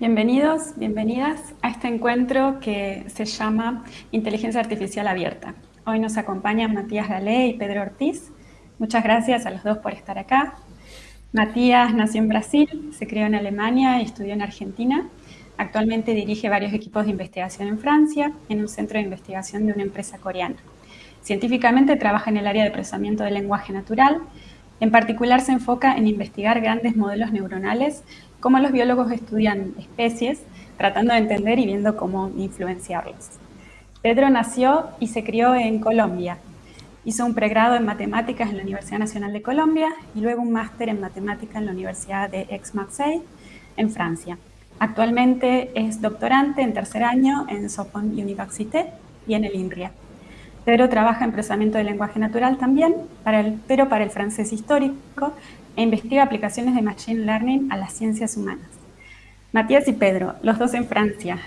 Bienvenidos, bienvenidas a este encuentro que se llama Inteligencia Artificial Abierta. Hoy nos acompañan Matías Galé y Pedro Ortiz. Muchas gracias a los dos por estar acá. Matías nació en Brasil, se crió en Alemania y estudió en Argentina. Actualmente dirige varios equipos de investigación en Francia, en un centro de investigación de una empresa coreana. Científicamente trabaja en el área de procesamiento del lenguaje natural. En particular se enfoca en investigar grandes modelos neuronales, cómo los biólogos estudian especies, tratando de entender y viendo cómo influenciarlos. Pedro nació y se crió en Colombia. Hizo un pregrado en matemáticas en la Universidad Nacional de Colombia y luego un máster en matemáticas en la Universidad de Aix-Marseille, en Francia. Actualmente es doctorante en tercer año en Sorbonne Université y en el INRIA. Pedro trabaja en procesamiento del lenguaje natural también, para el, pero para el francés histórico, e investiga aplicaciones de Machine Learning a las ciencias humanas. Matías y Pedro, los dos en Francia.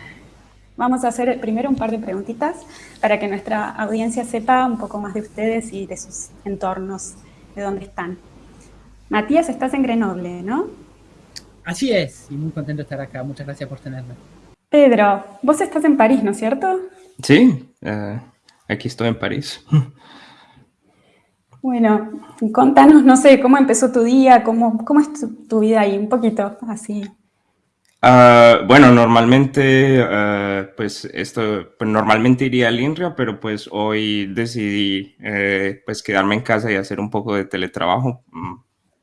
Vamos a hacer primero un par de preguntitas para que nuestra audiencia sepa un poco más de ustedes y de sus entornos, de dónde están. Matías, estás en Grenoble, ¿no? Así es, y muy contento de estar acá. Muchas gracias por tenerme. Pedro, vos estás en París, ¿no es cierto? Sí, uh, aquí estoy en París. Bueno, contanos, no sé, cómo empezó tu día, cómo, cómo es tu, vida ahí, un poquito, así. Uh, bueno, normalmente, uh, pues esto, pues normalmente iría al INRIA, pero pues hoy decidí eh, pues quedarme en casa y hacer un poco de teletrabajo, mm,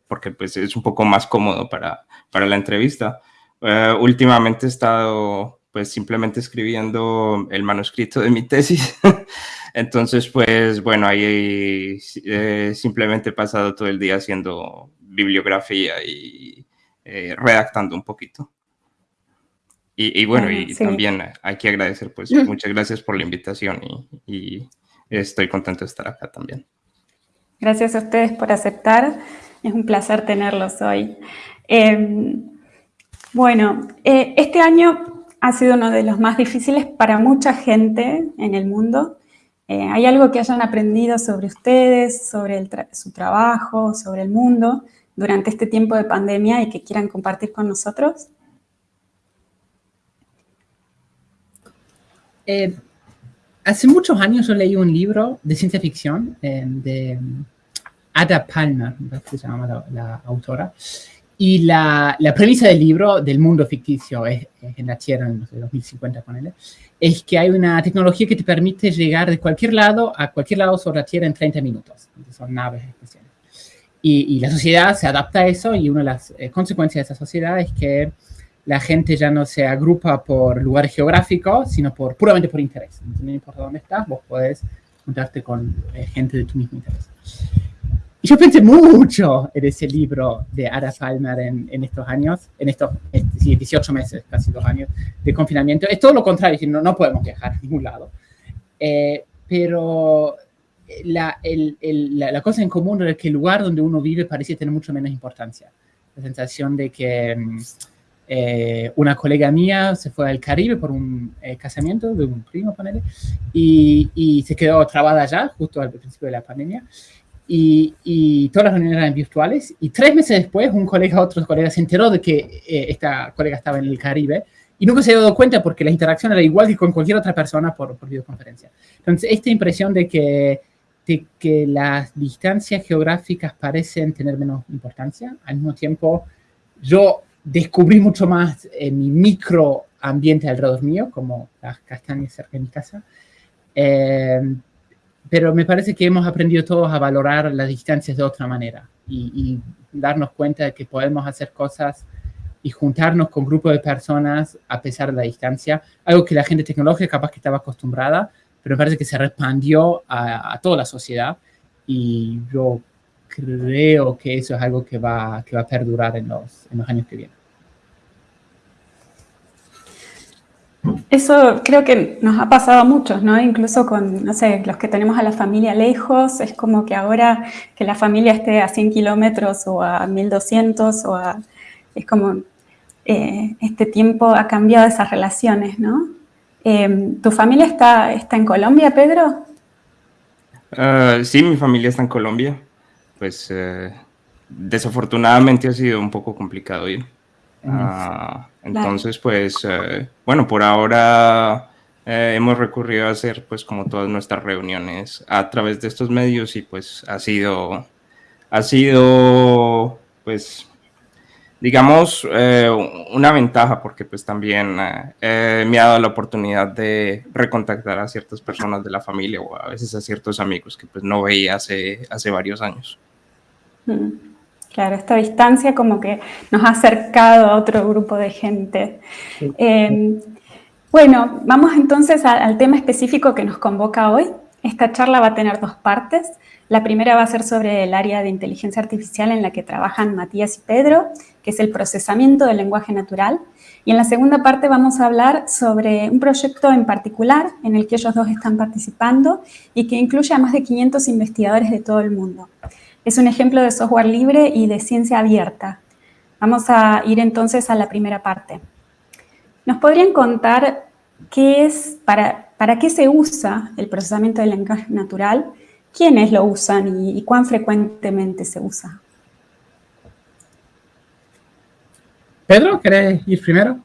porque pues es un poco más cómodo para, para la entrevista. Uh, últimamente he estado pues simplemente escribiendo el manuscrito de mi tesis. Entonces, pues bueno, ahí eh, simplemente he pasado todo el día haciendo bibliografía y eh, redactando un poquito. Y, y bueno, Bueno, y sí. también hay que agradecer, pues muchas gracias por la invitación y, y estoy contento de estar acá también. Gracias a ustedes por aceptar. Es un placer tenerlos hoy. Eh, bueno, eh, este año ha sido uno de los más difíciles para mucha gente en el mundo. Eh, ¿Hay algo que hayan aprendido sobre ustedes, sobre su trabajo, sobre el mundo durante este tiempo de pandemia y que quieran compartir con nosotros? Eh, hace muchos años yo leí un libro de ciencia ficción eh, de mm, Ada Palmer, se llama la, la autora, y la, la premisa del libro, del mundo ficticio, es, es la Tierra, en no sé, 2050, ponele, es que hay una tecnología que te permite llegar de cualquier lado a cualquier lado sobre la Tierra en 30 minutos. Entonces, son naves especiales. Y, y la sociedad se adapta a eso y una de las eh, consecuencias de esa sociedad es que la gente ya no se agrupa por lugares geográficos, sino por puramente por interés. Entonces, no importa dónde estás, vos podés juntarte con eh, gente de tu mismo interés. Y yo pensé mucho en ese libro de Ada Palmer en, en estos años, en estos eh, sí, 18 meses, casi dos años de confinamiento. Es todo lo contrario, no, no podemos viajar a ningún lado. Eh, pero la, el- el- la, la cosa en común es que el lugar donde uno vive parece tener mucho menos importancia. La sensación de que mm, eh, una colega mía se fue al Caribe por un eh, casamiento de un primo, ponele, y, y se quedó trabada allá, justo al principio de la pandemia. Y, y todas las reuniones eran virtuales. Y tres meses después, un colega, otro colega, se enteró de que eh, esta colega estaba en el Caribe y nunca se había dado cuenta porque la interacción era igual que con cualquier otra persona por, por videoconferencia. Entonces, esta impresión de que, de que las distancias geográficas parecen tener menos importancia, al mismo tiempo, yo descubrí mucho más en mi microambiente alrededor mío, como las castañas cerca de mi casa. Eh, pero me parece que hemos aprendido todos a valorar las distancias de otra manera y, y darnos cuenta de que podemos hacer cosas y juntarnos con grupos de personas a pesar de la distancia, algo que la gente tecnológica capaz que estaba acostumbrada, pero me parece que se expandió a, a toda la sociedad y yo creo que eso es algo que va, que va a perdurar en los, en los años que vienen. Eso creo que nos ha pasado a muchos, ¿no? Incluso con, no los que tenemos a la familia lejos, es como que ahora que la familia esté a 100 kilómetros o a 1200 o a... Es como, eh, este tiempo ha cambiado esas relaciones, ¿no? Eh, ¿Tu familia está, está en Colombia, Pedro? Uh, sí, mi familia está en Colombia. Pues uh, desafortunadamente ha sido un poco complicado ir. Ah, entonces, pues, eh, bueno, por ahora eh, hemos recurrido a hacer, pues, como todas nuestras reuniones a través de estos medios y, pues, ha sido, ha sido, pues, digamos, eh, una ventaja porque, pues, también me ha dado la oportunidad de recontactar a ciertas personas de la familia o a veces a ciertos amigos que, pues, no veía hace, hace varios años. Mm. Claro, esta distancia como que nos ha acercado a otro grupo de gente. Em, bueno, vamos entonces al tema específico que nos convoca hoy. Esta charla va a tener dos partes. La primera va a ser sobre el área de inteligencia artificial en la que trabajan Matías y Pedro, que es el procesamiento del lenguaje natural. Y en la segunda parte vamos a hablar sobre un proyecto en particular en el que ellos dos están participando y que incluye a más de 500 investigadores de todo el mundo. Es un ejemplo de software libre y de ciencia abierta. Vamos a ir entonces a la primera parte. ¿Nos podrían contar qué es, para, para qué se usa el procesamiento del lenguaje natural? ¿Quiénes lo usan y, cuán frecuentemente se usa? Pedro, ¿querés ir primero?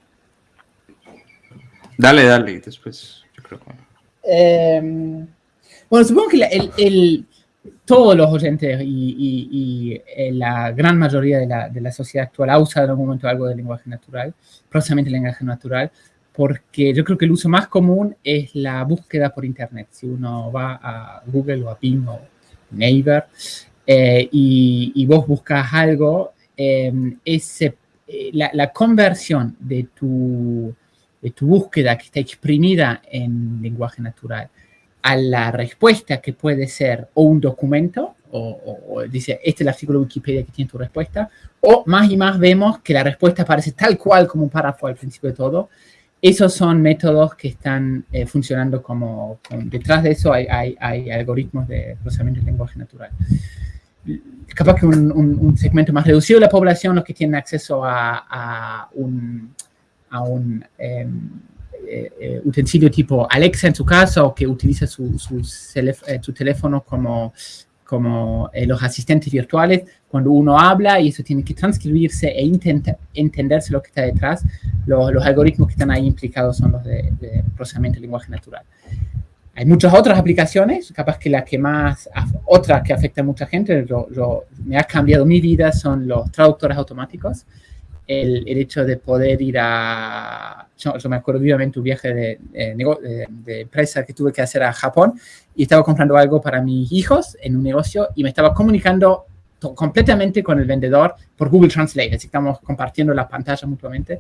Dale, dale, después yo creo que... Em, bueno, supongo que el, todos los oyentes y, eh, la gran mayoría de la, de la, sociedad actual ha usado en algún momento algo de lenguaje natural, procesamiento del lenguaje natural, porque yo creo que el uso más común es la búsqueda por Internet. Si uno va a Google o a Bing o Naver eh, y, vos buscas algo, em, ese, eh, la, la, conversión de tu, de tu búsqueda que está exprimida en lenguaje natural a la respuesta que puede ser o un documento, o, dice, este es el artículo de Wikipedia que tiene tu respuesta, o más y más vemos que la respuesta aparece tal cual como un párrafo al principio de todo. Esos son métodos que están eh, funcionando como, detrás de eso hay, hay, algoritmos de procesamiento de lenguaje natural. Capaz que un, segmento más reducido de la población, los que tienen acceso a, un, a un eh, eh, utensilio tipo Alexa en su casa o que utiliza su, su, eh, teléfono como, como los asistentes virtuales, cuando uno habla y eso tiene que transcribirse e intenta entenderse lo que está detrás, los algoritmos que están ahí implicados son los de, procesamiento de lenguaje natural. Hay muchas otras aplicaciones, capaz que la que más, otra que afecta a mucha gente, me ha cambiado mi vida, son los traductores automáticos el, hecho de poder ir a... Yo, me acuerdo vivamente un viaje de, de, empresa que tuve que hacer a Japón y estaba comprando algo para mis hijos en un negocio y me estaba comunicando completamente con el vendedor por Google Translate, así estamos compartiendo la pantalla mutuamente.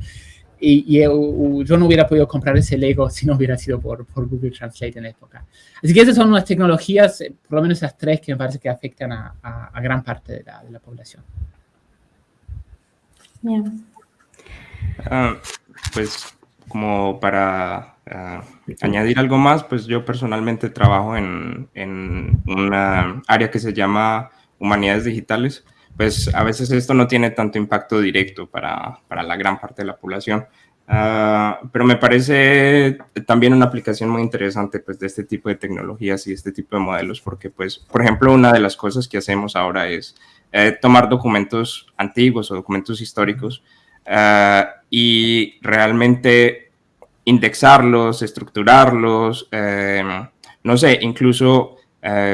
Y, yo no hubiera podido comprar ese Lego si no hubiera sido por, por, Google Translate en la época. Así que esas son unas tecnologías, eh, por lo menos esas tres, que me parece que afectan a, a gran parte de la, de la población. Ah, pues como para ah, añadir algo más, pues yo personalmente trabajo en, en, una área que se llama humanidades digitales. Pues a veces esto no tiene tanto impacto directo para, para la gran parte de la población, ah, pero me parece también una aplicación muy interesante pues, de este tipo de tecnologías y este tipo de modelos, porque, pues, por ejemplo, una de las cosas que hacemos ahora es eh, tomar documentos antiguos o documentos históricos eh, y realmente indexarlos, estructurarlos, eh, no sé, incluso,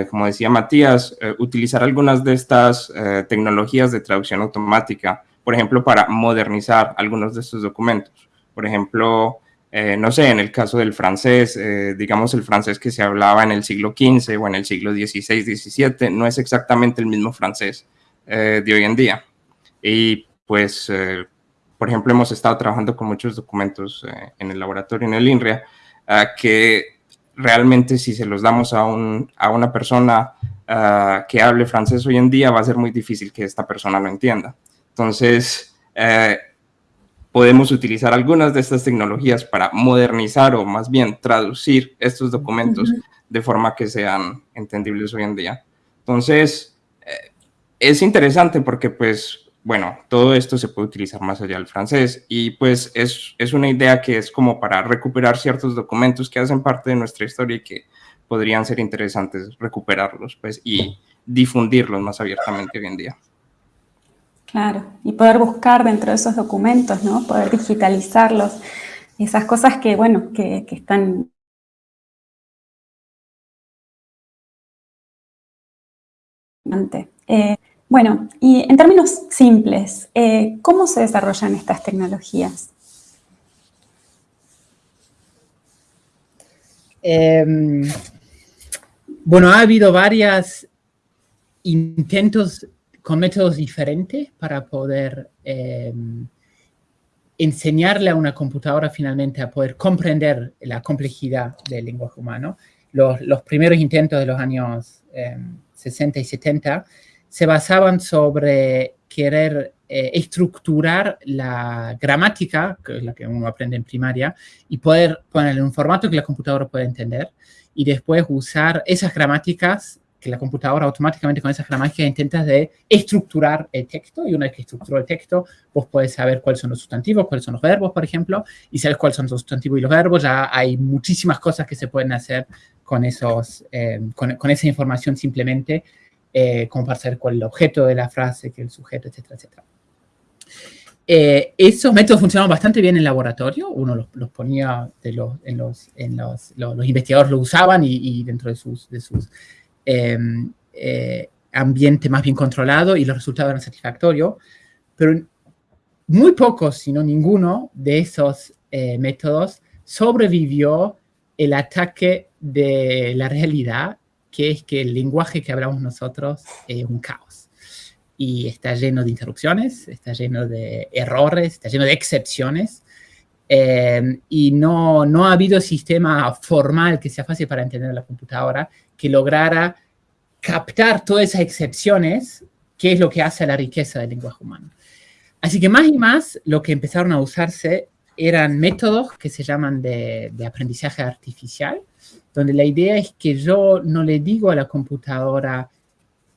como decía Matías, utilizar algunas de estas tecnologías de traducción automática, por ejemplo, para modernizar algunos de estos documentos. Por ejemplo, no sé, en el caso del francés, digamos el francés que se hablaba en el siglo XV o en el siglo XVI, XVII, no es exactamente el mismo francés eh, de hoy en día. Y pues, eh, por ejemplo, hemos estado trabajando con muchos documentos eh, en el laboratorio, en el INRIA, que realmente si se los damos a, un, a una persona que hable francés hoy en día, va a ser muy difícil que esta persona lo entienda. Entonces, podemos utilizar algunas de estas tecnologías para modernizar o más bien traducir estos documentos de forma que sean entendibles hoy en día. Entonces, es interesante porque, pues, bueno, todo esto se puede utilizar más allá del francés y pues es, es, una idea que es como para recuperar ciertos documentos que hacen parte de nuestra historia y que podrían ser interesantes recuperarlos, pues, y difundirlos más abiertamente hoy en día. Claro, y poder buscar dentro de esos documentos, ¿no? Poder digitalizarlos, esas cosas que, bueno, que, están... Eh, bueno, y en términos simples, eh, ¿cómo se desarrollan estas tecnologías? Em, bueno, ha habido varios intentos con métodos diferentes para poder em, enseñarle a una computadora finalmente a poder comprender la complejidad del lenguaje humano. Los, primeros intentos de los años 60 em, y 70 se basaban sobre querer eh, estructurar la gramática, que es la que uno aprende en primaria, y poder ponerle en un formato que la computadora pueda entender, y después usar esas gramáticas que la computadora automáticamente con esas gramáticas intenta de estructurar el texto y una vez que estructuró el texto, vos puedes saber cuáles son los sustantivos, cuáles son los verbos, por ejemplo, y sabes cuáles son los sustantivos y los verbos, ya hay muchísimas cosas que se pueden hacer con, esos, eh, con, esa información simplemente, eh, cuál es el objeto de la frase, que el sujeto, etcétera, etcétera. Eh, esos métodos funcionaban bastante bien en laboratorio, uno los, ponía de los, en los, en los, los, investigadores lo usaban y, y dentro de sus, de sus Em, eh, ambiente más bien controlado y los resultados eran satisfactorios, pero muy pocos, si no ninguno, de esos eh, métodos sobrevivió el ataque de la realidad, que es que el lenguaje que hablamos nosotros es un caos. Y está lleno de interrupciones, está lleno de errores, está lleno de excepciones, em, y no, no ha habido sistema formal que sea fácil para entender la computadora que lograra captar todas esas excepciones, que es lo que hace la riqueza del lenguaje humano. Así que más y más lo que empezaron a usarse eran métodos que se llaman de, aprendizaje artificial, donde la idea es que yo no le digo a la computadora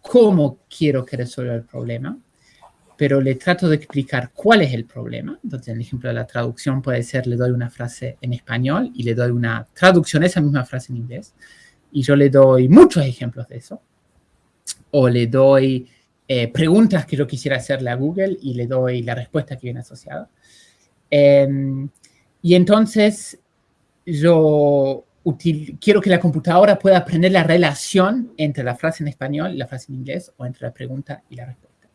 cómo quiero que resuelva el problema, pero le trato de explicar cuál es el problema. Entonces, en el ejemplo de la traducción puede ser, le doy una frase en español y le doy una traducción de esa misma frase en inglés y yo le doy muchos ejemplos de eso. O le doy eh, preguntas que yo quisiera hacerle a Google y le doy la respuesta que viene asociada. Em, y entonces yo quiero que la computadora pueda aprender la relación entre la frase en español y la frase en inglés o entre la pregunta y la respuesta.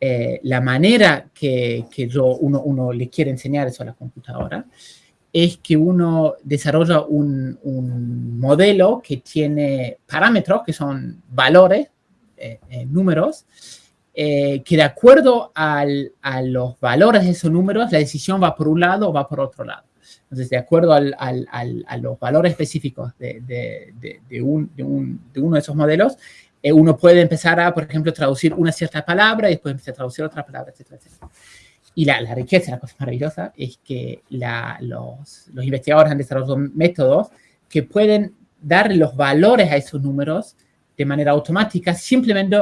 Eh, la manera que, que yo, uno, uno, le quiere enseñar eso a la computadora es que uno desarrolla un, modelo que tiene parámetros, que son valores, eh, eh, números, eh, que de acuerdo a los valores de esos números, la decisión va por un lado o va por otro lado. Entonces, de acuerdo a los valores específicos de, uno de esos modelos, uno puede empezar a, por ejemplo, traducir una cierta palabra y después empezar a traducir otra palabra, etcétera, etcétera. Y la, riqueza, la cosa maravillosa, es que los, los, investigadores han desarrollado métodos que pueden dar los valores a esos números de manera automática, simplemente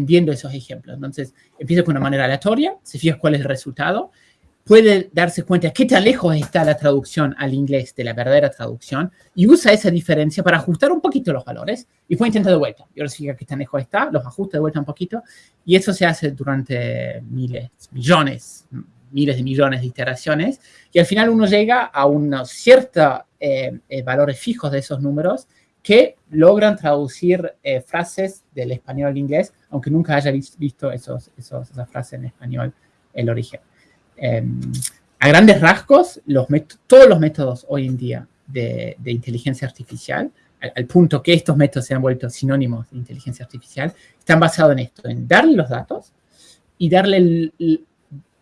viendo esos ejemplos. Entonces, empieza con una manera aleatoria, se fija cuál es el resultado, puede darse cuenta qué tan lejos está la traducción al inglés de la verdadera traducción y usa esa diferencia para ajustar un poquito los valores y puede intentar de vuelta. Y ahora sí que tan lejos está, los ajusta de vuelta un poquito y eso se hace durante miles, millones, miles de millones de iteraciones y al final uno llega a unos ciertos eh, eh, valores fijos de esos números que logran traducir eh, frases del español al inglés, aunque nunca haya visto esos, esos, esas frases en español el origen. Em, a grandes rasgos, los todos los métodos hoy en día de, inteligencia artificial, al, punto que estos métodos se han vuelto sinónimos de inteligencia artificial, están basados en esto, en darle los datos y darle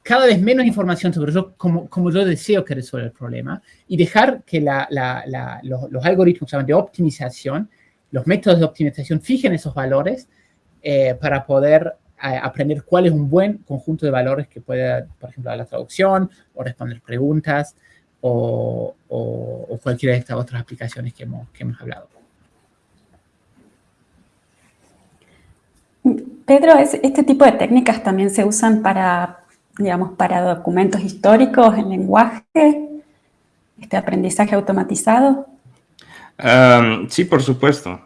cada vez menos información sobre yo, como, yo deseo que resuelva el problema y dejar que los, algoritmos de optimización, los métodos de optimización fijen esos valores eh, para poder aprender cuál es un buen conjunto de valores que pueda, por ejemplo, dar la traducción o responder preguntas o, cualquiera de estas otras aplicaciones que hemos, que hemos hablado. Pedro, ¿este tipo de técnicas también se usan para, digamos, para documentos históricos en lenguaje? ¿Este aprendizaje automatizado? sí, por supuesto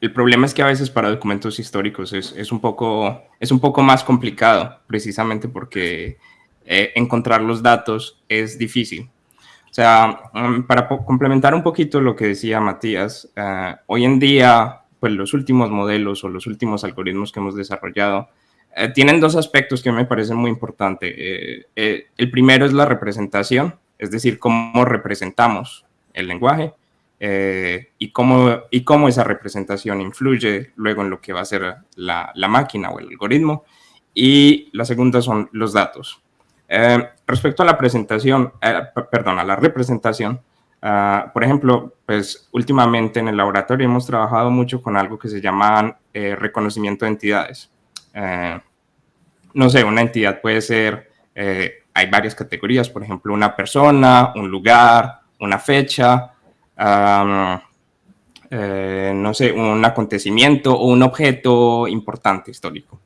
el problema es que a veces para documentos históricos es, un, poco, es un poco más complicado, precisamente porque eh, encontrar los datos es difícil. O sea, mm, para complementar un poquito lo que decía Matías, eh, hoy en día, pues los últimos modelos o los últimos algoritmos que hemos desarrollado eh, tienen dos aspectos que me parecen muy importantes. el primero es la representación, es decir, cómo representamos el lenguaje. Eh, y, cómo, y cómo esa representación influye luego en lo que va a ser la, la máquina o el algoritmo. Y la segunda son los datos. Eh, respecto a la presentación, eh, perdón, a la representación, ah, por ejemplo, pues últimamente en el laboratorio hemos trabajado mucho con algo que se llama reconocimiento de entidades. no sé, una entidad puede ser, hay varias categorías, por ejemplo, una persona, un lugar, una fecha, eh, no sé, un acontecimiento o un objeto importante histórico.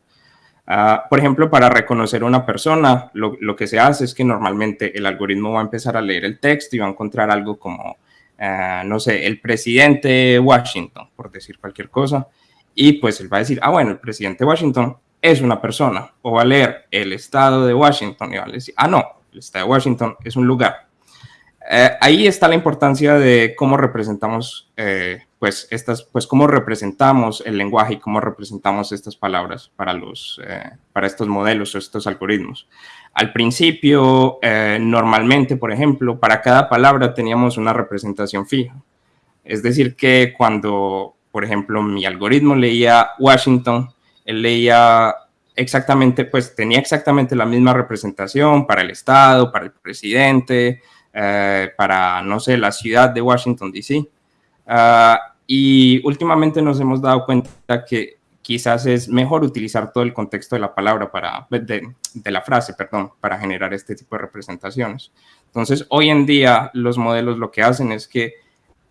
Ah, por ejemplo, para reconocer una persona, lo, que se hace es que normalmente el algoritmo va a empezar a leer el texto y va a encontrar algo como, ah, no sé, el presidente de Washington, por decir cualquier cosa, y pues él va a decir, ah, bueno, el presidente de Washington es una persona, o va a leer el estado de Washington y va a decir, ah, no, el estado de Washington es un lugar. Eh, ahí está la importancia de cómo representamos, eh, pues, estas, pues, cómo representamos el lenguaje y cómo representamos estas palabras para, los, eh, para estos modelos o estos algoritmos. Al principio, normalmente, por ejemplo, para cada palabra teníamos una representación fija. Es decir, que cuando, por ejemplo, mi algoritmo leía Washington, él leía exactamente, pues tenía exactamente la misma representación para el Estado, para el presidente, eh, para, no sé, la ciudad de Washington, D.C. Ah, y últimamente nos hemos dado cuenta que quizás es mejor utilizar todo el contexto de la palabra para, de, la frase, perdón, para generar este tipo de representaciones. Entonces, hoy en día los modelos lo que hacen es que,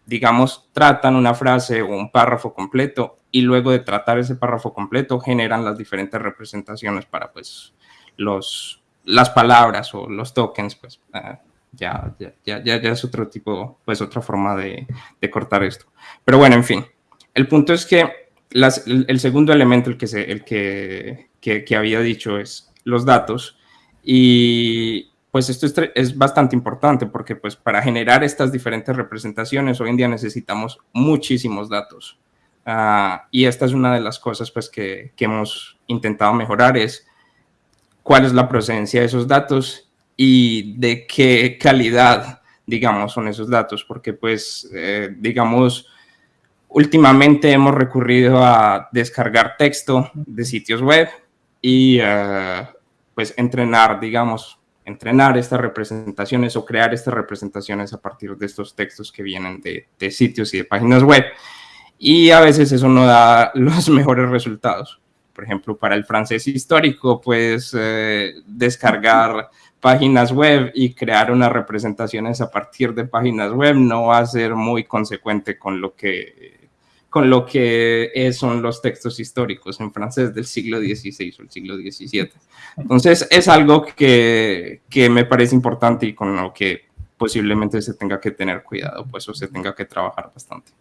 digamos, tratan una frase o un párrafo completo y luego de tratar ese párrafo completo generan las diferentes representaciones para, pues, los, las palabras o los tokens, pues, ah, ya, ya, ya, ya es otro tipo, pues otra forma de, de, cortar esto. Pero bueno, en fin, el punto es que las, el, segundo elemento, el, que, se, el que, que, que, había dicho es los datos y pues esto es, es, bastante importante porque pues para generar estas diferentes representaciones hoy en día necesitamos muchísimos datos. Uh, y esta es una de las cosas pues que, que hemos intentado mejorar es cuál es la procedencia de esos datos y de qué calidad, digamos, son esos datos, porque pues, eh, digamos, últimamente hemos recurrido a descargar texto de sitios web y eh, pues entrenar, digamos, entrenar estas representaciones o crear estas representaciones a partir de estos textos que vienen de, de sitios y de páginas web. Y a veces eso no da los mejores resultados. Por ejemplo, para el francés histórico, pues eh, descargar páginas web y crear unas representaciones a partir de páginas web no va a ser muy consecuente con lo que, con lo que son los textos históricos en francés del siglo XVI o el siglo XVII. Entonces, es algo que, que me parece importante y con lo que posiblemente se tenga que tener cuidado, pues o se tenga que trabajar bastante.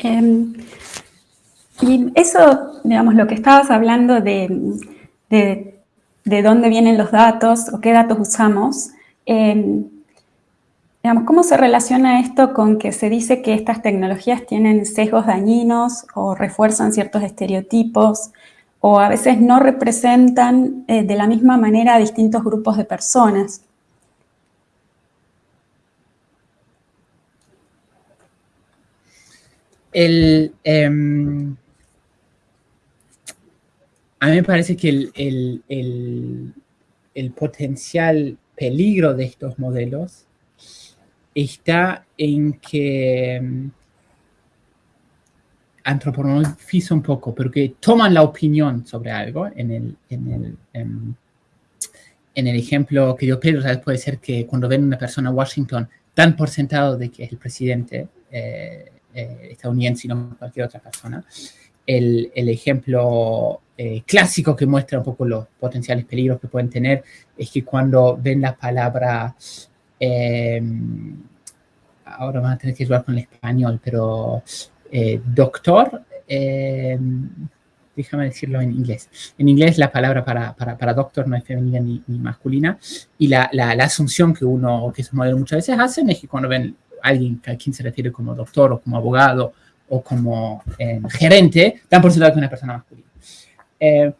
Em, y eso, digamos, lo que estabas hablando de, de de dónde vienen los datos o qué datos usamos. Em, digamos, ¿Cómo se relaciona esto con que se dice que estas tecnologías tienen sesgos dañinos o refuerzan ciertos estereotipos o a veces no representan eh, de la misma manera a distintos grupos de personas? El, em, a mí me parece que el, potencial peligro de estos modelos está en que um, un poco, porque toman la opinión sobre algo. En el, em, ejemplo que dio Pedro, puede ser que cuando ven una persona en Washington, dan por sentado de que es el presidente eh, eh, estadounidense y no cualquier otra persona. El, ejemplo eh, clásico que muestra un poco los potenciales peligros que pueden tener es que cuando ven la palabra, eh, ahora van a tener que jugar con el español, pero doctor, déjame decirlo en inglés. En inglés la palabra para, para, doctor no es femenina ni, masculina, y la, la, asunción que uno, que esos modelos muchas veces hacen es que cuando ven a alguien a quien se refiere como doctor o como abogado o como eh, gerente, dan por sentado que una persona masculina. Eh,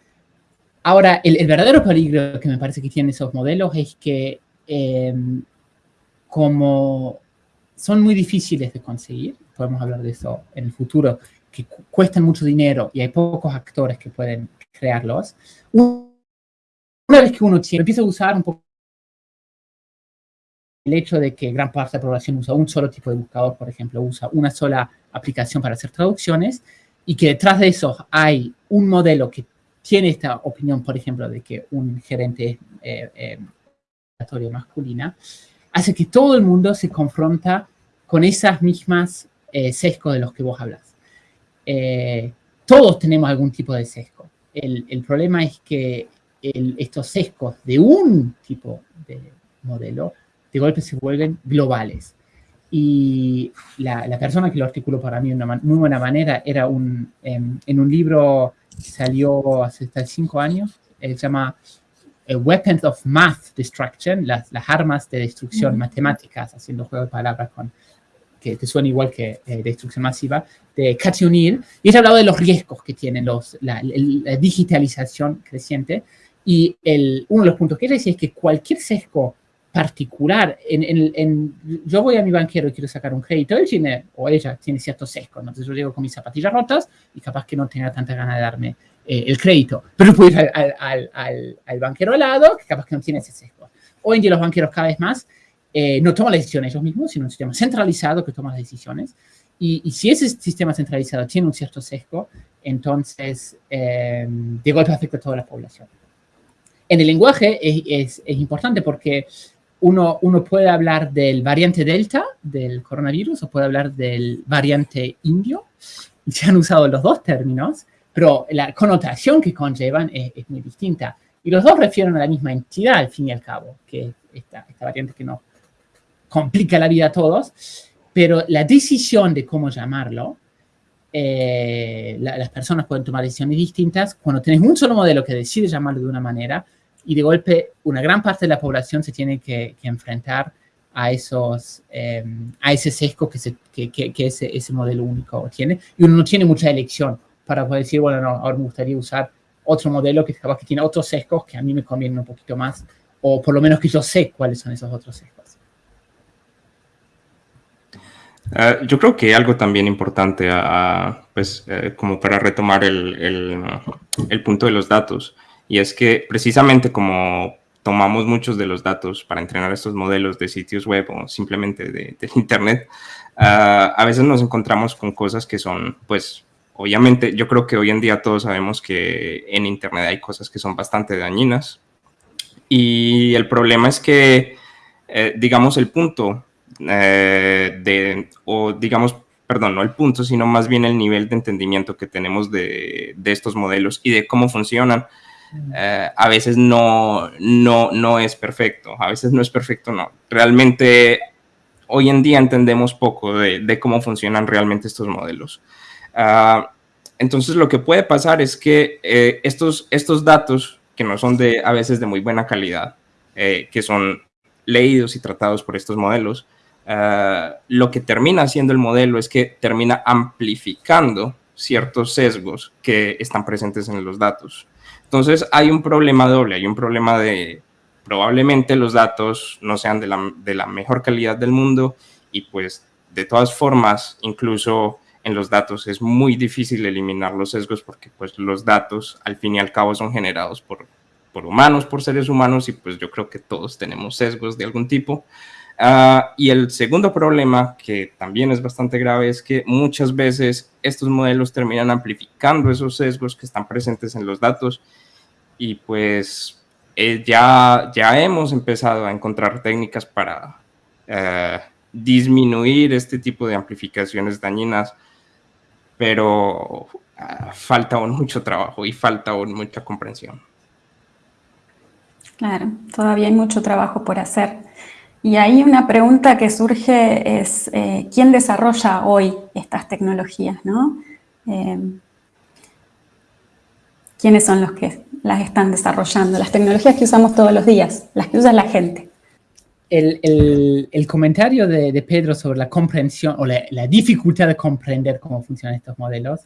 ahora, el, verdadero peligro que me parece que tienen esos modelos es que eh, como son muy difíciles de conseguir, podemos hablar de eso en el futuro, que cuestan mucho dinero y hay pocos actores que pueden crearlos, una vez que uno empieza a usar un poco el hecho de que gran parte de la población usa un solo tipo de buscador, por ejemplo, usa una sola aplicación para hacer traducciones, y que detrás de eso hay un modelo que tiene esta opinión, por ejemplo, de que un gerente es eh, eh, masculina, hace que todo el mundo se confronta con esas mismas eh, sesgos de los que vos hablas. Eh, todos tenemos algún tipo de sesgo. El, problema es que estos sesgos de un tipo de modelo de golpe se vuelven globales. Y la, persona que lo articuló para mí de una muy buena manera era un, em, en un libro que salió hace cinco años, se llama eh, Weapons of Math Destruction, las, las armas de destrucción matemáticas, haciendo juego de palabras con que te suena igual que eh, destrucción masiva, de Cathy O'Neill, y ella hablado de los riesgos que tiene los, la, digitalización creciente, y el, uno de los puntos que ella decía es que cualquier sesgo particular, en, en, yo voy a mi banquero y quiero sacar un crédito, él tiene, o ella tiene ciertos sesgos, entonces yo llego con mis zapatillas rotas y capaz que no tenga tanta ganas de darme eh, el crédito, pero puedo ir al, al, al, al, banquero al lado, que capaz que no tiene ese sesgo. Hoy en día los banqueros cada vez más eh, no toman las decisiones ellos mismos, sino un sistema centralizado que toma las decisiones. Y, si ese sistema centralizado tiene un cierto sesgo, entonces eh, de golpe afecta a toda la población. En el lenguaje es, es, importante porque uno, uno, puede hablar del variante Delta del coronavirus o puede hablar del variante indio. Se han usado los dos términos, pero la connotación que conllevan es, es, muy distinta. Y los dos refieren a la misma entidad, al fin y al cabo, que esta, esta variante que no complica la vida a todos, pero la decisión de cómo llamarlo, eh, las personas pueden tomar decisiones distintas cuando tienes un solo modelo que decide llamarlo de una manera y de golpe una gran parte de la población se tiene que, enfrentar a, esos, eh, a ese sesgo que, que, ese, ese, modelo único tiene y uno no tiene mucha elección para poder decir, bueno, no, ahora me gustaría usar otro modelo que que tiene otros sesgos que a mí me convienen un poquito más o por lo menos que yo sé cuáles son esos otros sesgos. Ah, yo creo que algo también importante, pues, eh, como para retomar el, el, punto de los datos, y es que precisamente como tomamos muchos de los datos para entrenar estos modelos de sitios web o simplemente de, Internet, ah, a veces nos encontramos con cosas que son, pues, obviamente, yo creo que hoy en día todos sabemos que en Internet hay cosas que son bastante dañinas, y el problema es que, eh, digamos, el punto eh, de, o digamos, perdón, no el punto, sino más bien el nivel de entendimiento que tenemos de, de estos modelos y de cómo funcionan. Eh, a veces no, no, no es perfecto, a veces no es perfecto, no. Realmente hoy en día entendemos poco de, de cómo funcionan realmente estos modelos. Ah, entonces lo que puede pasar es que eh, estos, estos datos, que no son de, a veces de muy buena calidad, que son leídos y tratados por estos modelos, eh, lo que termina haciendo el modelo es que termina amplificando ciertos sesgos que están presentes en los datos. Entonces hay un problema doble, hay un problema de probablemente los datos no sean de la, de la mejor calidad del mundo y pues de todas formas incluso en los datos es muy difícil eliminar los sesgos porque pues los datos al fin y al cabo son generados por, por humanos, por seres humanos y pues yo creo que todos tenemos sesgos de algún tipo. Ah, y el segundo problema, que también es bastante grave, es que muchas veces estos modelos terminan amplificando esos sesgos que están presentes en los datos y pues eh, ya, ya hemos empezado a encontrar técnicas para eh, disminuir este tipo de amplificaciones dañinas, pero ah, falta aún mucho trabajo y falta aún mucha comprensión. Claro, todavía hay mucho trabajo por hacer. Y ahí una pregunta que surge es, eh, ¿quién desarrolla hoy estas tecnologías? ¿no? Eh, ¿Quiénes son los que las están desarrollando? Las tecnologías que usamos todos los días, las que usa la gente. El, comentario de, Pedro sobre la comprensión o la, dificultad de comprender cómo funcionan estos modelos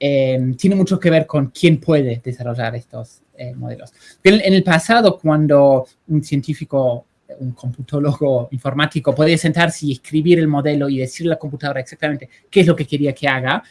eh, tiene mucho que ver con quién puede desarrollar estos modelos. en el pasado, cuando un científico un computólogo informático podía sentarse y escribir el modelo y decirle a la computadora exactamente qué es lo que quería que haga.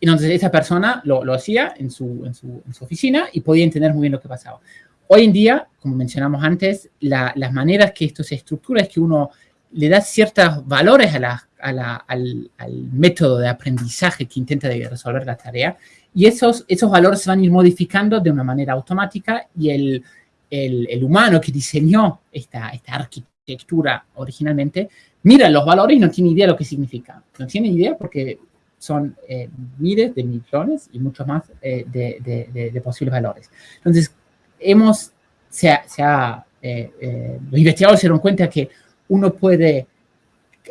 Entonces esa persona lo, lo hacía en su, en, su, oficina y podía entender muy bien lo que pasaba. Hoy en día, como mencionamos antes, las maneras que esto se estructura es que uno le da ciertos valores a la, al, al, método de aprendizaje que intenta resolver la tarea y esos, esos valores se van a ir modificando de una manera automática y el, el, humano que diseñó esta, arquitectura originalmente, mira los valores y no tiene idea de lo que significa. No tiene idea porque son eh, miles de millones y muchos más eh, de, posibles valores. Entonces, hemos, se ha, eh, los investigadores se dieron cuenta que uno puede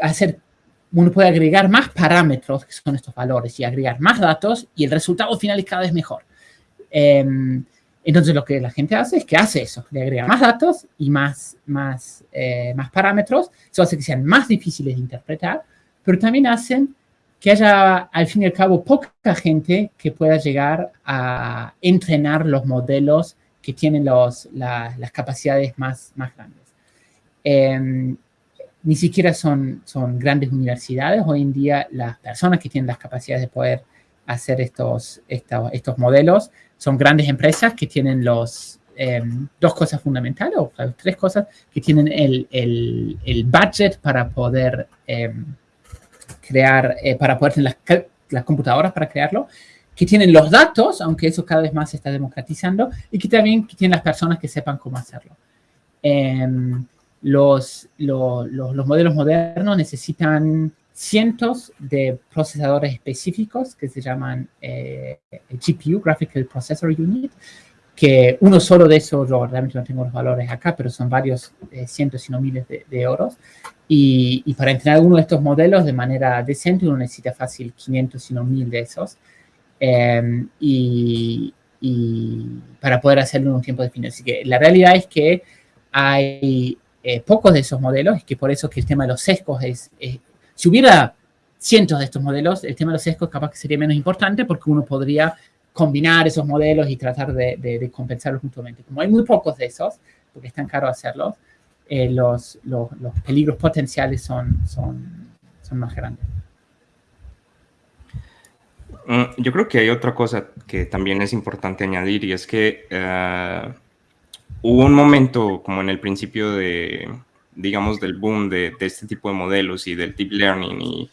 hacer, uno puede agregar más parámetros, que son estos valores, y agregar más datos, y el resultado final es cada vez mejor. Entonces lo que la gente hace es que hace eso, le agrega más datos y más, más, eh, más parámetros, eso hace que sean más difíciles de interpretar, pero también hacen que haya al fin y al cabo poca gente que pueda llegar a entrenar los modelos que tienen los, las capacidades más, más grandes. Em, ni siquiera son, son grandes universidades, hoy en día las personas que tienen las capacidades de poder hacer estos, estos, estos modelos son grandes empresas que tienen los, em, dos cosas fundamentales, o tres cosas, que tienen el, el, el budget para poder em, crear, eh, para poder tener las, las, computadoras para crearlo, que tienen los datos, aunque eso cada vez más se está democratizando, y que también que tienen las personas que sepan cómo hacerlo. Em, los, los, los modelos modernos necesitan cientos de procesadores específicos que se llaman eh, GPU, Graphical Processor Unit, que uno solo de esos, yo realmente no tengo los valores acá, pero son varios eh, cientos, si no miles de, euros. Y, para entrenar uno de estos modelos de manera decente, uno necesita fácil 500, si no 1000 de esos. Em, y, para poder hacerlo en un tiempo definido. Así que la realidad es que hay eh, pocos de esos modelos, y que por eso que el tema de los sesgos es, si hubiera cientos de estos modelos, el tema de los sesgos capaz que sería menos importante porque uno podría combinar esos modelos y tratar de, compensarlos mutuamente. Como hay muy pocos de esos, porque es tan caro hacerlos, eh, los, peligros potenciales son, son, son más grandes. Mm, yo creo que hay otra cosa que también es importante añadir y es que eh, hubo un momento como en el principio de, digamos, del boom de, este tipo de modelos y del deep learning y,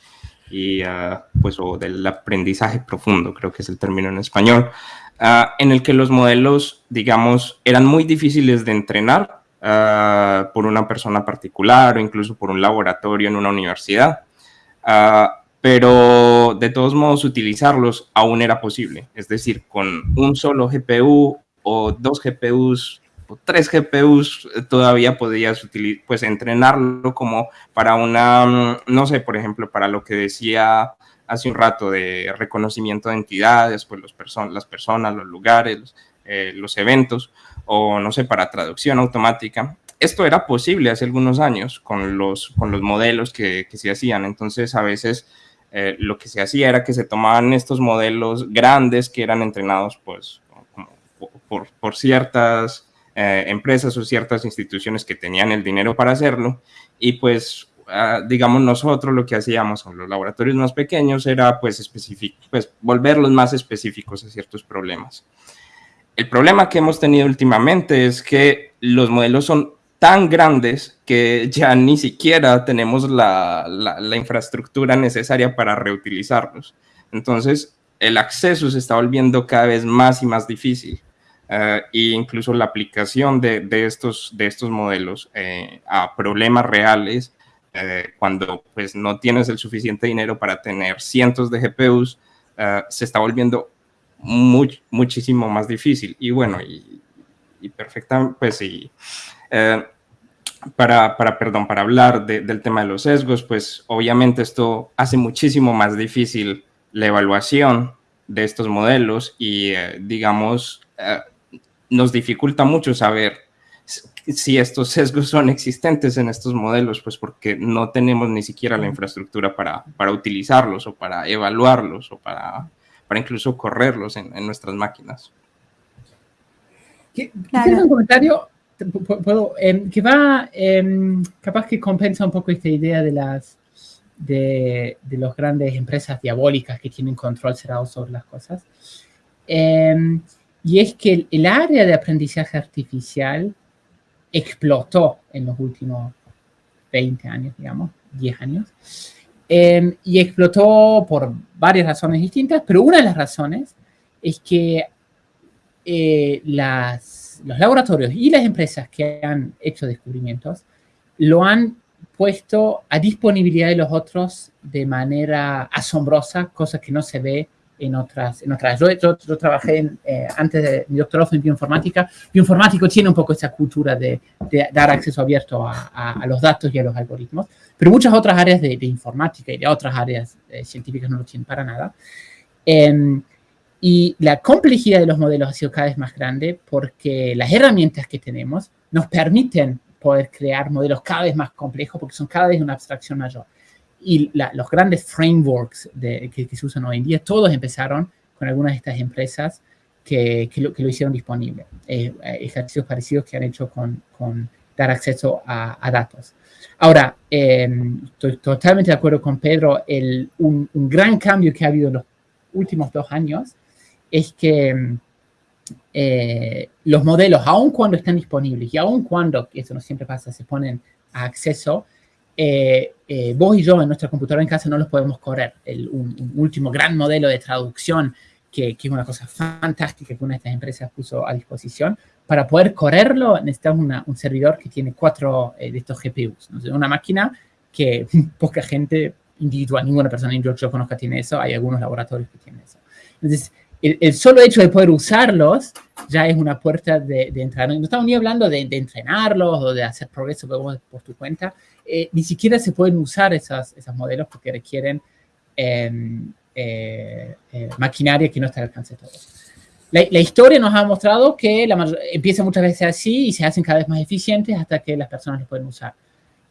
y ah, pues, o del aprendizaje profundo, creo que es el término en español, ah, en el que los modelos, digamos, eran muy difíciles de entrenar ah, por una persona particular o incluso por un laboratorio en una universidad. pero de todos modos utilizarlos aún era posible, es decir, con un solo GPU o dos GPUs tres GPUs eh, todavía podías utilizar, pues entrenarlo como para una, mm, no sé, por ejemplo, para lo que decía hace un rato de reconocimiento de entidades, pues las personas, los lugares, eh, los eventos, o no sé, para traducción automática. Esto era posible hace algunos años con los, con los modelos que, que se hacían. Entonces, a veces eh, lo que se hacía era que se tomaban estos modelos grandes que eran entrenados, pues, por, por ciertas eh, empresas o ciertas instituciones que tenían el dinero para hacerlo y pues ah, digamos nosotros lo que hacíamos con los laboratorios más pequeños era pues, pues volverlos más específicos a ciertos problemas. El problema que hemos tenido últimamente es que los modelos son tan grandes que ya ni siquiera tenemos la, la infraestructura necesaria para reutilizarlos. Entonces, el acceso se está volviendo cada vez más y más difícil e incluso la aplicación de, estos, de estos modelos eh, a problemas reales, eh, cuando pues no tienes el suficiente dinero para tener cientos de GPUs, se está volviendo muchísimo más difícil. Y bueno, y, y pues sí. para, para, perdón, para hablar del tema de los sesgos, pues obviamente esto hace muchísimo más difícil la evaluación de estos modelos y, eh, digamos, eh, nos dificulta mucho saber si estos sesgos son existentes en estos modelos, pues porque no tenemos ni siquiera la infraestructura para, para utilizarlos o para evaluarlos o para, para incluso correrlos en, en nuestras máquinas. Claro. un comentario puedo, em, que va, em, capaz que compensa un poco esta idea de las de, de las grandes empresas diabólicas que tienen control cerrado sobre las cosas. Em, y es que el, área de aprendizaje artificial explotó en los últimos 20 años, digamos, 10 años. y explotó por varias razones distintas, pero una de las razones es que eh, los laboratorios y las empresas que han hecho descubrimientos lo han puesto a disponibilidad de los otros de manera asombrosa, cosa que no se ve en otras. En otras. Yo, yo, trabajé eh, antes de mi doctorado en bioinformática. Bioinformático tiene un poco esa cultura de, dar acceso abierto a, los datos y a los algoritmos, pero muchas otras áreas de, informática y de otras áreas eh, científicas no lo tienen para nada. Em, y la complejidad de los modelos ha sido cada vez más grande porque las herramientas que tenemos nos permiten poder crear modelos cada vez más complejos porque son cada vez una abstracción mayor. Y los grandes frameworks de, que, se usan hoy en día, todos empezaron con algunas de estas empresas que, que, lo, que lo, hicieron disponible. Eh, ejercicios parecidos que han hecho con, con dar acceso a, datos. Ahora, eh, estoy totalmente de acuerdo con Pedro, el, un, un, gran cambio que ha habido en los últimos dos años es que eh, los modelos, aun cuando están disponibles y aun cuando, eso no siempre pasa, se ponen a acceso, eh, eh, vos y yo en nuestra computadora en casa no los podemos correr. El, un, último gran modelo de traducción, que, que, es una cosa fantástica que una de estas empresas puso a disposición, para poder correrlo necesitamos un servidor que tiene cuatro de estos GPUs. Una máquina que poca gente individual, ninguna persona que yo conozca tiene eso, hay algunos laboratorios que tienen eso. Entonces, el, solo hecho de poder usarlos ya es una puerta de, de entrada. No estamos ni hablando de, entrenarlos o de hacer progreso por, tu cuenta. Eh, ni siquiera se pueden usar esos, esos modelos porque requieren em, eh, eh, maquinaria que no está al alcance de todos. La, historia nos ha mostrado que la empieza muchas veces así y se hacen cada vez más eficientes hasta que las personas los pueden usar.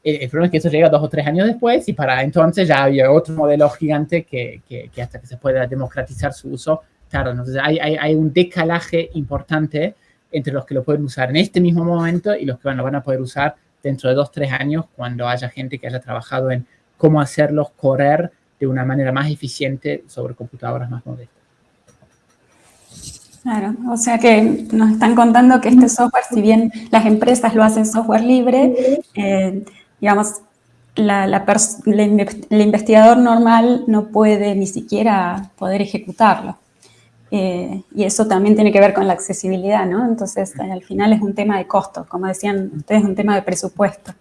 El, problema es que eso llega dos o tres años después y para entonces ya había otro modelo gigante que, que, que hasta que se pueda democratizar su uso Claro, entonces hay, hay, hay, un decalaje importante entre los que lo pueden usar en este mismo momento y los que van, lo van a poder usar dentro de dos, tres años cuando haya gente que haya trabajado en cómo hacerlos correr de una manera más eficiente sobre computadoras más modestas. Claro, o sea que nos están contando que este software, si bien las empresas lo hacen software libre, eh, digamos, el investigador normal no puede ni siquiera poder ejecutarlo. Eh, y eso también tiene que ver con la accesibilidad, ¿no? Entonces, al final es un tema de costo, como decían ustedes, un tema de presupuesto,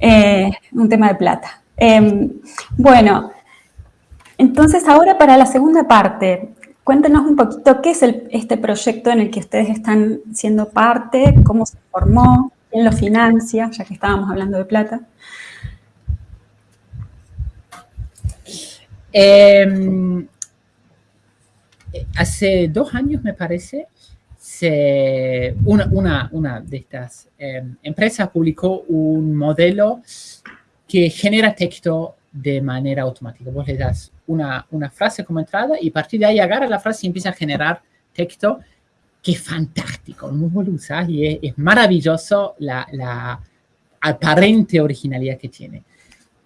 eh, un tema de plata. Em, bueno, entonces ahora para la segunda parte, cuéntenos un poquito qué es este proyecto en el que ustedes están siendo parte, cómo se formó, quién lo financia, ya que estábamos hablando de plata. Eh, hace dos años, me parece, se, una, de estas em, empresas publicó un modelo que genera texto de manera automática. Vos le das una, frase como entrada y a partir de ahí agarra la frase y empieza a generar texto es fantástico. Vos lo usás y es, maravilloso la, la, aparente originalidad que tiene.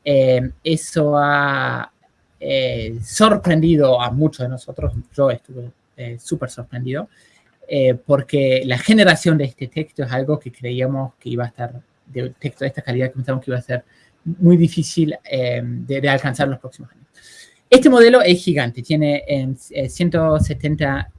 Em, eso ha, eh, sorprendido a muchos de nosotros, yo estuve eh, súper sorprendido, eh, porque la generación de este texto es algo que creíamos que iba a estar, de texto de esta calidad que pensamos que iba a ser muy difícil de, alcanzar en los próximos años. Este modelo es gigante, tiene 170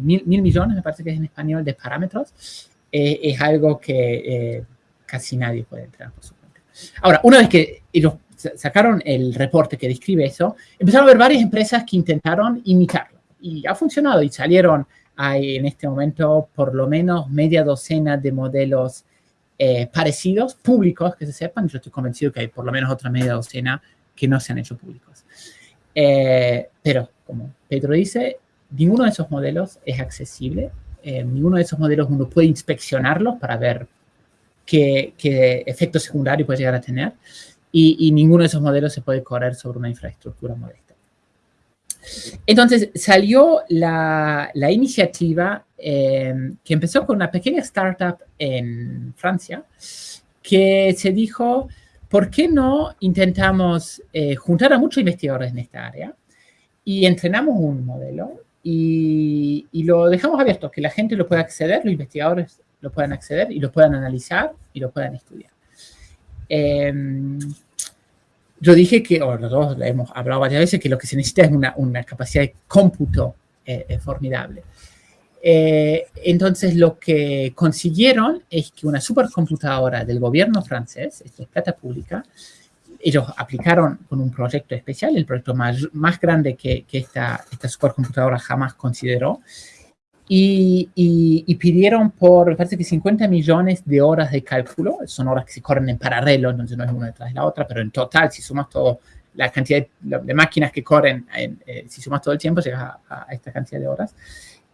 mil, mil, millones, me parece que es en español, de parámetros. es algo que casi nadie puede entrar por su cuenta. Ahora, una vez que ellos sacaron el reporte que describe eso, empezaron a ver varias empresas que intentaron imitarlo. Y ha funcionado y salieron, hay en este momento por lo menos media docena de modelos eh, parecidos, públicos, que se sepan. Yo estoy convencido que hay por lo menos otra media docena que no se han hecho públicos. Eh, pero, como Pedro dice, ninguno de esos modelos es accesible. Eh, ninguno de esos modelos uno puede inspeccionarlos para ver qué, qué efecto secundario puede llegar a tener. Y, y, ninguno de esos modelos se puede correr sobre una infraestructura modesta. Entonces salió la, la iniciativa eh, que empezó con una pequeña startup en Francia que se dijo, ¿por qué no intentamos eh, juntar a muchos investigadores en esta área y entrenamos un modelo y, y, lo dejamos abierto, que la gente lo pueda acceder, los investigadores lo puedan acceder y lo puedan analizar y lo puedan estudiar. Eh, yo dije que, o nosotros hemos hablado varias veces, que lo que se necesita es una, una capacidad de cómputo eh, formidable. Eh, entonces, lo que consiguieron es que una supercomputadora del gobierno francés, esto es plata pública, ellos aplicaron con un proyecto especial, el proyecto más, más grande que, que esta, esta supercomputadora jamás consideró, y, y, y, pidieron por, me parece que 50 millones de horas de cálculo, son horas que se corren en paralelo, entonces no es una detrás de la otra, pero en total, si sumas todo, la cantidad de, de máquinas que corren, en, eh, si sumas todo el tiempo, llegas a, a, esta cantidad de horas.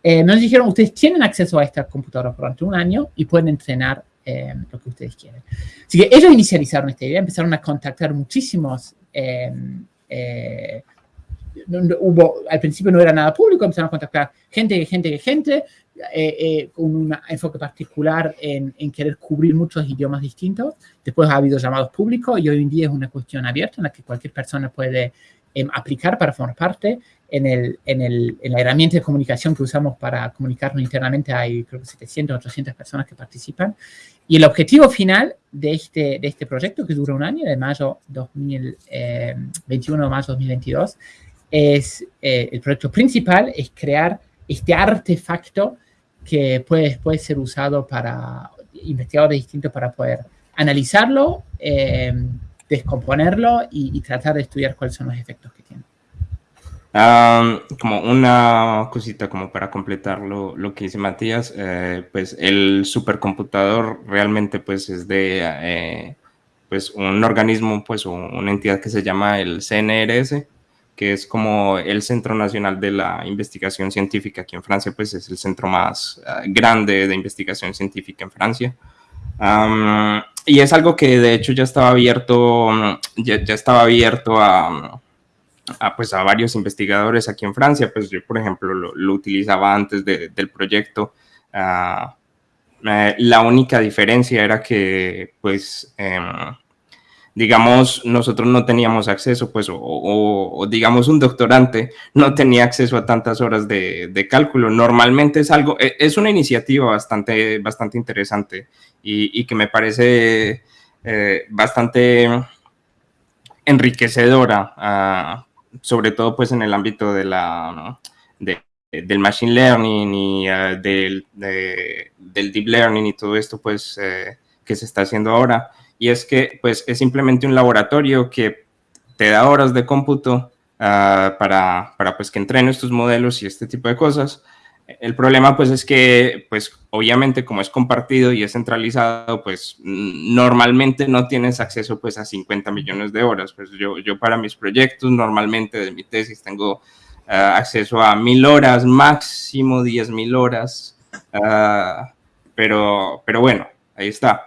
Eh, nos dijeron, ustedes tienen acceso a esta computadora durante un año y pueden entrenar eh, lo que ustedes quieren. Así que ellos inicializaron esta idea, empezaron a contactar muchísimos eh, hubo, al principio no era nada público, empezaron a contactar gente, gente, gente, eh, eh, con un enfoque particular en, querer cubrir muchos idiomas distintos. Después ha habido llamados públicos y hoy en día es una cuestión abierta en la que cualquier persona puede eh, aplicar para formar parte. En, el, en, el, en, la herramienta de comunicación que usamos para comunicarnos internamente hay creo que 700, 800 personas que participan. Y el objetivo final de este, de este proyecto, que dura un año, de mayo 2021 a mayo 2022, es, eh, el proyecto principal es crear este artefacto que puede, puede ser usado para investigadores distintos para poder analizarlo, eh, descomponerlo y, y, tratar de estudiar cuáles son los efectos que tiene. Um, como una cosita como para completar lo, lo que dice Matías, eh, pues el supercomputador realmente pues es de eh, pues un organismo, pues una entidad que se llama el CNRS, que es como el Centro Nacional de la Investigación Científica aquí en Francia, pues es el centro más uh, grande de investigación científica en Francia. Um, y es algo que de hecho ya estaba abierto, ya, ya estaba abierto a, a, pues a varios investigadores aquí en Francia, pues yo por ejemplo lo, lo utilizaba antes de, del proyecto. Uh, eh, la única diferencia era que pues... Eh, digamos, nosotros no teníamos acceso, pues, o, o, digamos un doctorante no tenía acceso a tantas horas de, de, cálculo. Normalmente es algo, e, es una iniciativa bastante, bastante interesante y, y que me parece eh, bastante enriquecedora, uh, sobre todo pues en el ámbito de la, de, del machine learning y uh, del, de, del deep learning y todo esto pues eh, que se está haciendo ahora y es que pues es simplemente un laboratorio que te da horas de cómputo uh, para, para pues que entrenes tus modelos y este tipo de cosas. El problema pues es que pues obviamente como es compartido y es centralizado pues normalmente no tienes acceso pues a 50 millones de horas. Pues yo, yo para mis proyectos normalmente de mi tesis tengo uh, acceso a mil horas, máximo 10 mil horas. Uh, pero, pero bueno, ahí está.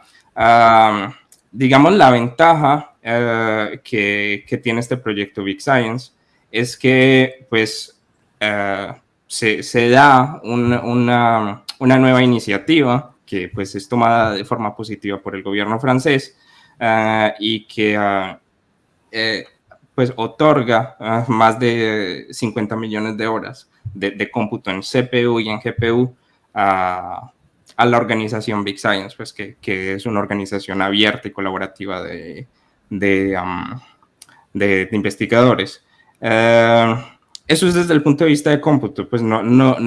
Digamos, la ventaja uh, que, tiene este proyecto Big Science es que, pues, uh, se, da un, una, una, nueva iniciativa que, pues, es tomada de forma positiva por el gobierno francés uh, y que, eh, pues, otorga más de 50 millones de horas de, de, cómputo en CPU y en GPU a a la organización Big Science, pues que, que es una organización abierta y colaborativa de, de, de, investigadores. Uh, eso es desde el punto de vista de cómputo, pues no, no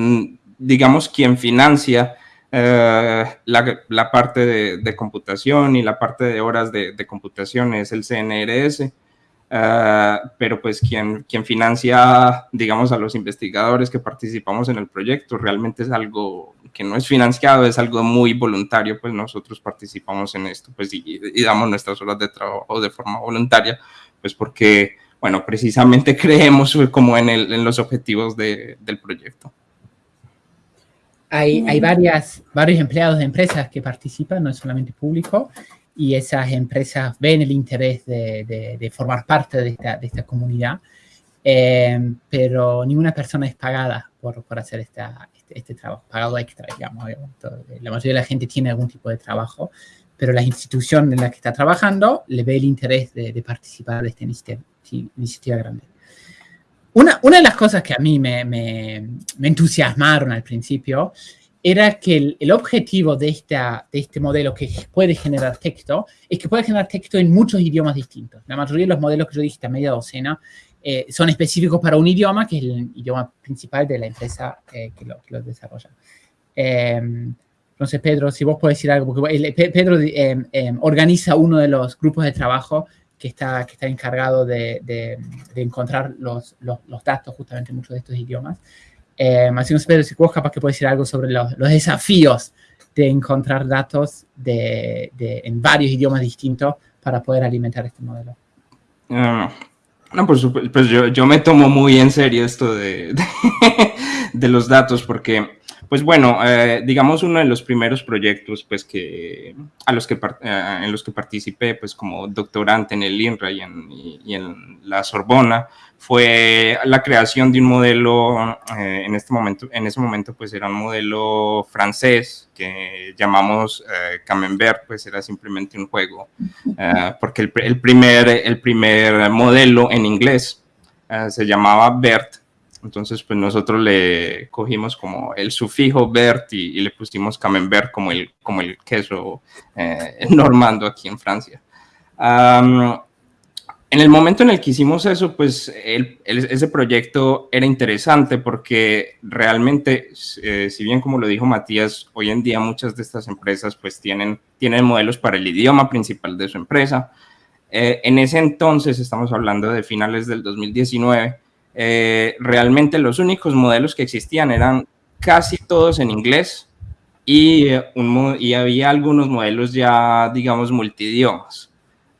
digamos, quien financia uh, la, la, parte de, computación y la parte de horas de computación es el CNRS. Ah, pero pues quien, quien financia, digamos, a los investigadores que participamos en el proyecto realmente es algo que no es financiado, es algo muy voluntario, pues nosotros participamos en esto, pues y, damos nuestras horas de trabajo de forma voluntaria, pues porque, bueno, precisamente creemos como en, el, en los objetivos de, del proyecto. Hay, hay varias, varios empleados de empresas que participan, no es solamente público, y esas empresas ven el interés de, de, formar parte de esta, de esta comunidad, eh, pero ninguna persona es pagada por, por hacer esta, este, este, trabajo, pagado extra, digamos. La mayoría de la gente tiene algún tipo de trabajo, pero la institución en la que está trabajando le ve el interés de, participar de esta iniciativa, iniciativa grande. Una, una, de las cosas que a mí me, me, me entusiasmaron al principio era que el, objetivo de, esta, de este modelo que puede generar texto es que puede generar texto en muchos idiomas distintos. La mayoría de los modelos que yo dije, a media docena, eh, son específicos para un idioma, que es el idioma principal de la empresa eh, que, lo, que, desarrolla. Em, entonces, Pedro, si vos podés decir algo, porque Pedro em, em, organiza uno de los grupos de trabajo que está, que está encargado de, de, encontrar los, los, los, datos justamente en muchos de estos idiomas. Eh, así Pedro, si vos capaz que puedes decir algo sobre los, desafíos de encontrar datos de, en varios idiomas distintos para poder alimentar este modelo. Ah, no, por supuesto, pues yo, yo, me tomo muy en serio esto de, de los datos porque pues bueno, eh, digamos uno de los primeros proyectos pues que, a los que, eh, en los que participé pues como doctorante en el INRA y en, la Sorbona fue la creación de un modelo, eh, en este momento, en ese momento pues era un modelo francés que llamamos Camembert, pues era simplemente un juego, porque el, primer, el primer modelo en inglés se llamaba BERT, entonces, pues nosotros le cogimos como el sufijo Bert y, le pusimos Camembert como el, como el queso eh, normando aquí en Francia. en el momento en el que hicimos eso, pues ese proyecto era interesante porque realmente, eh, si bien como lo dijo Matías, hoy en día muchas de estas empresas pues tienen, tienen modelos para el idioma principal de su empresa. Eh, en ese entonces, estamos hablando de finales del 2019, eh, realmente los únicos modelos que existían eran casi todos en inglés y, eh, y había algunos modelos ya, digamos, multidiomas.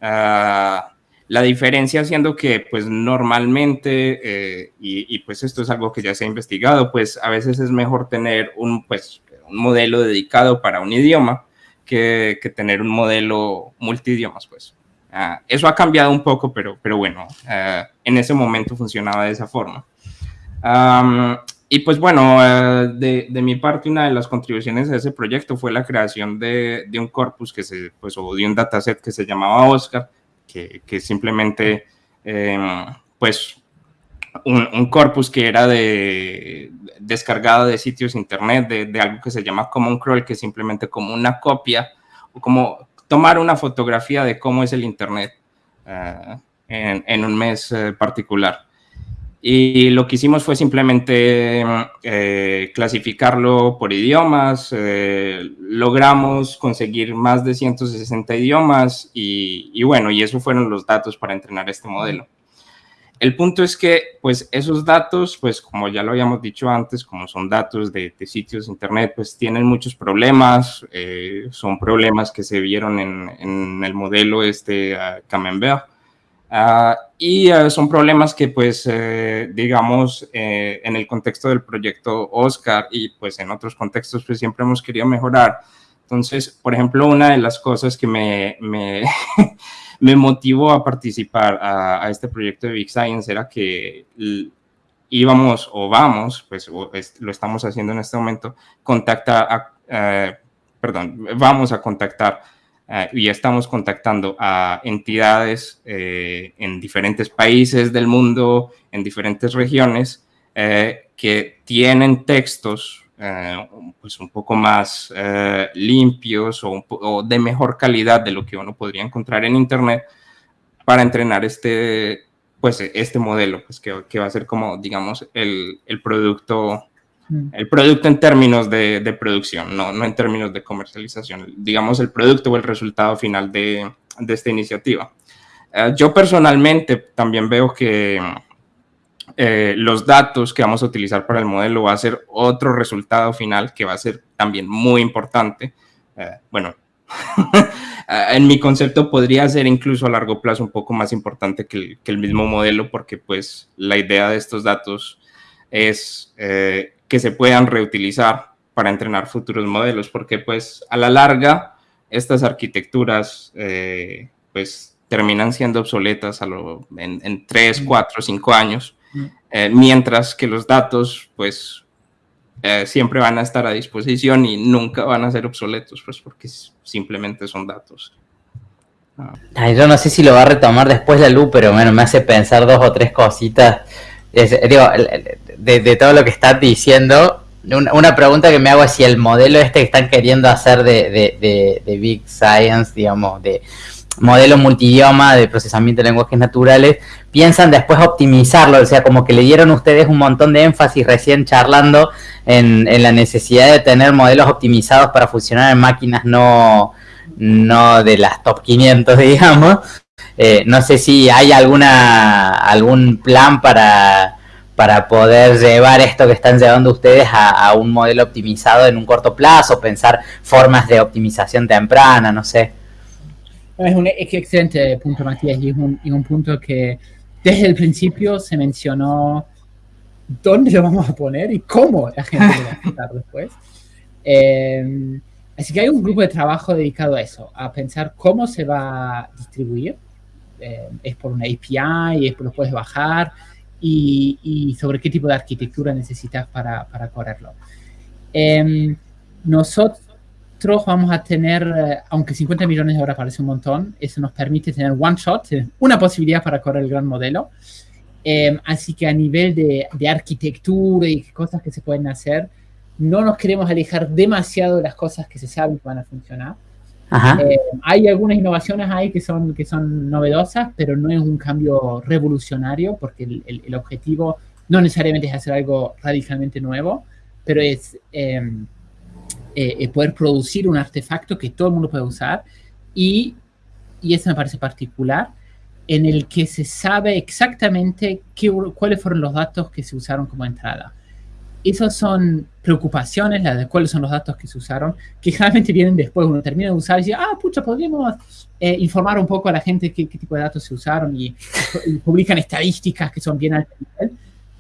Ah, la diferencia siendo que, pues, normalmente, eh, y, pues esto es algo que ya se ha investigado, pues a veces es mejor tener un, pues, un modelo dedicado para un idioma que, que tener un modelo multidiomas, pues. Ah, eso ha cambiado un poco, pero, pero bueno, ah, en ese momento funcionaba de esa forma. y pues bueno, ah, de, de, mi parte, una de las contribuciones a ese proyecto fue la creación de, de un corpus que se, pues, o de un dataset que se llamaba Oscar, que, que simplemente, em, pues, un, un, corpus que era de, descargado de sitios internet, de, de, algo que se llama Common Crawl, que es simplemente como una copia, o como tomar una fotografía de cómo es el Internet eh, en, un mes eh, particular. Y lo que hicimos fue simplemente eh, clasificarlo por idiomas, logramos conseguir más de 160 idiomas y, y, bueno, y eso fueron los datos para entrenar este modelo. El punto es que, pues, esos datos, pues, como ya lo habíamos dicho antes, como son datos de, sitios de internet, pues, tienen muchos problemas. Eh, son problemas que se vieron en, el modelo este uh, Camembert. Ah, y ah, son problemas que, pues, eh, digamos, eh, en el contexto del proyecto Oscar y, pues, en otros contextos, pues, siempre hemos querido mejorar. Entonces, por ejemplo, una de las cosas que me, me me motivó a participar a, este proyecto de Big Science era que íbamos o vamos, pues lo estamos haciendo en este momento, contacta a, eh, perdón, vamos a contactar eh, y estamos contactando a entidades eh, en diferentes países del mundo, en diferentes regiones, que tienen textos eh, pues un poco más eh, limpios o, de mejor calidad de lo que uno podría encontrar en internet para entrenar este, pues este modelo, pues que, que va a ser como, digamos, el, el producto mm. el producto en términos de, de, producción, no, no en términos de comercialización, digamos el producto o el resultado final de, de esta iniciativa. Eh, yo personalmente también veo que eh, los datos que vamos a utilizar para el modelo va a ser otro resultado final que va a ser también muy importante. Eh, bueno, en mi concepto podría ser incluso a largo plazo un poco más importante que el, mismo modelo porque pues la idea de estos datos es que se puedan reutilizar para entrenar futuros modelos porque pues a la larga estas arquitecturas pues terminan siendo obsoletas a lo, en, 3, 4, 5 años. Eh, mientras que los datos, pues, eh, siempre van a estar a disposición y nunca van a ser obsoletos, pues, porque simplemente son datos. yo no sé si lo va a retomar después la luz, pero bueno, me hace pensar dos o tres cositas. digo, de, todo lo que estás diciendo, una, pregunta que me hago es si el modelo este que están queriendo hacer de, de Big Science, digamos, de modelo multidioma de procesamiento de lenguajes naturales, piensan después optimizarlo, o sea, como que le dieron ustedes un montón de énfasis recién charlando en, la necesidad de tener modelos optimizados para funcionar en máquinas no, no de las top 500, digamos. Eh, no sé si hay alguna algún plan para, para poder llevar esto que están llevando ustedes a un modelo optimizado en un corto plazo, pensar formas de optimización temprana, no sé. Es un excelente punto, Matías, y es un, punto que desde el principio se mencionó dónde lo vamos a poner y cómo la gente lo va a estar después. Em, así que hay un grupo de trabajo dedicado a eso, a pensar cómo se va a distribuir. Em, es por una API, es por lo puedes bajar y, sobre qué tipo de arquitectura necesitas para, para correrlo. Em, nosotros vamos a tener, eh, aunque 50 millones de horas parece un montón, eso nos permite tener one shot, una posibilidad para correr el gran modelo. Em, así que a nivel de, arquitectura y cosas que se pueden hacer, no nos queremos alejar demasiado de las cosas que se saben que van a funcionar. Em, hay algunas innovaciones ahí que son, que son novedosas, pero no es un cambio revolucionario porque el, objetivo no necesariamente es hacer algo radicalmente nuevo, pero es eh, eh, poder producir un artefacto que todo el mundo puede usar y, y eso me parece particular, en el que se sabe exactamente qué, cuáles fueron los datos que se usaron como entrada. Esas son preocupaciones, las de cuáles son los datos que se usaron, que generalmente vienen después, uno termina de usar y dice, ah, pucha, podríamos eh, informar un poco a la gente qué, qué, tipo de datos se usaron y, y publican estadísticas que son bien altas.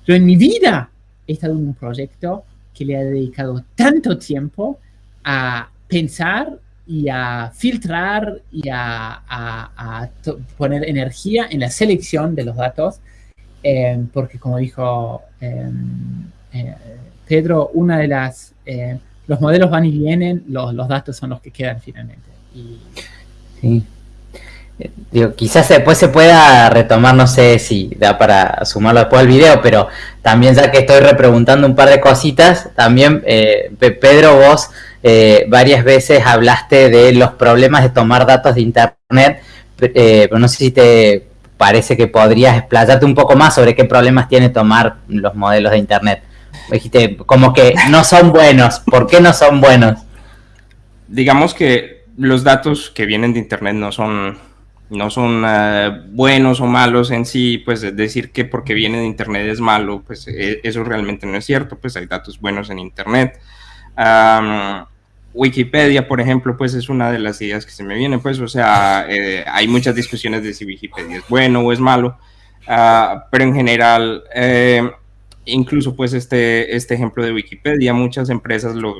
Yo en mi vida he estado en un proyecto que le ha dedicado tanto tiempo a pensar y a filtrar y a, poner energía en la selección de los datos, eh, porque como dijo eh, eh, Pedro, una de las, los modelos van y vienen, los, los, datos son los que quedan finalmente. sí. Digo, quizás después se pueda retomar, no sé si da para sumarlo después al video, pero también ya que estoy repreguntando un par de cositas, también Pedro, vos eh, varias veces hablaste de los problemas de tomar datos de Internet, eh, pero no sé si te parece que podrías explayarte un poco más sobre qué problemas tiene tomar los modelos de Internet. Dijiste como que no son buenos, ¿por qué no son buenos? Digamos que los datos que vienen de Internet no son no son eh, buenos o malos en sí, pues decir que porque viene de Internet es malo, pues eso realmente no es cierto, pues hay datos buenos en Internet. Wikipedia, por ejemplo, pues es una de las ideas que se me viene, pues, o sea, eh, hay muchas discusiones de si Wikipedia es bueno o es malo, ah, pero en general, eh, incluso pues este, este ejemplo de Wikipedia, muchas empresas lo,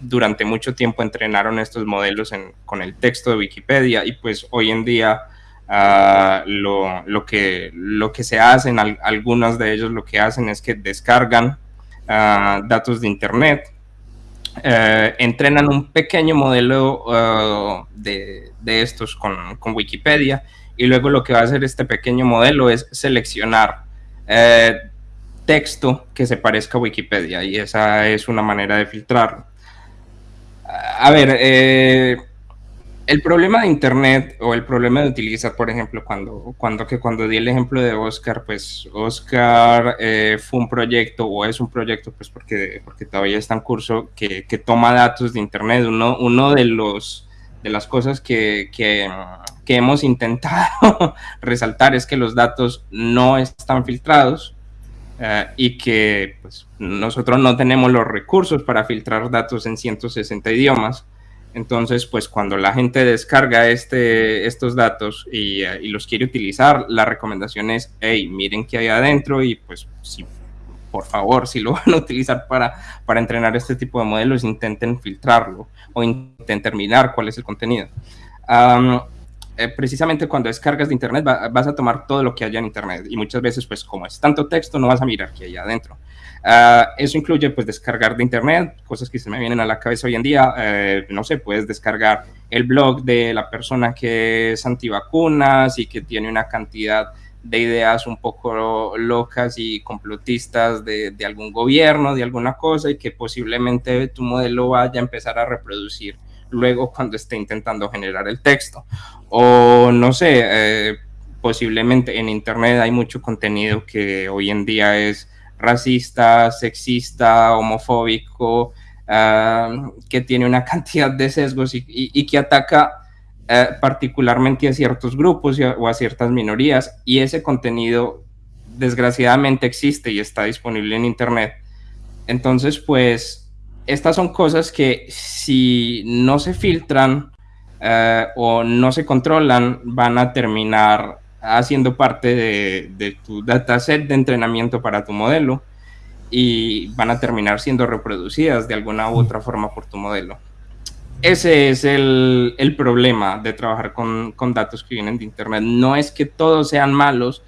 durante mucho tiempo entrenaron estos modelos con el texto de Wikipedia y pues hoy en día ah, lo, que, lo que se hacen, algunos de ellos lo que hacen es que descargan ah, datos de Internet, eh, entrenan un pequeño modelo uh, de, estos con, Wikipedia y luego lo que va a hacer este pequeño modelo es seleccionar eh, texto que se parezca a Wikipedia y esa es una manera de filtrar. A ver, eh, el problema de Internet o el problema de utilizar, por ejemplo, cuando, cuando, que cuando di el ejemplo de Oscar, pues Oscar eh, fue un proyecto o es un proyecto, pues porque, porque todavía está en curso, que, que toma datos de Internet. Uno, uno de, los, de las cosas que, que, que hemos intentado resaltar es que los datos no están filtrados eh, y que pues, nosotros no tenemos los recursos para filtrar datos en 160 idiomas. Entonces, pues cuando la gente descarga este, estos datos y, y, los quiere utilizar, la recomendación es, hey, miren qué hay adentro y pues si por favor, si lo van a utilizar para, para entrenar este tipo de modelos, intenten filtrarlo o intenten determinar cuál es el contenido. Eh, precisamente cuando descargas de Internet vas a tomar todo lo que haya en Internet y muchas veces, pues como es tanto texto, no vas a mirar qué hay adentro. Ah, eso incluye pues descargar de internet, cosas que se me vienen a la cabeza hoy en día, eh, no sé, puedes descargar el blog de la persona que es antivacunas y que tiene una cantidad de ideas un poco locas y complotistas de, algún gobierno, de alguna cosa, y que posiblemente tu modelo vaya a empezar a reproducir luego cuando esté intentando generar el texto. O no sé, eh, posiblemente en Internet hay mucho contenido que hoy en día es racista, sexista, homofóbico, ah, que tiene una cantidad de sesgos y que ataca eh, particularmente a ciertos grupos o a ciertas minorías, y ese contenido desgraciadamente existe y está disponible en Internet. Entonces, pues, estas son cosas que si no se filtran eh, o no se controlan, van a terminar haciendo parte de, de tu dataset de entrenamiento para tu modelo y van a terminar siendo reproducidas de alguna u otra forma por tu modelo. Ese es el, el problema de trabajar con, con, datos que vienen de Internet. No es que todos sean malos,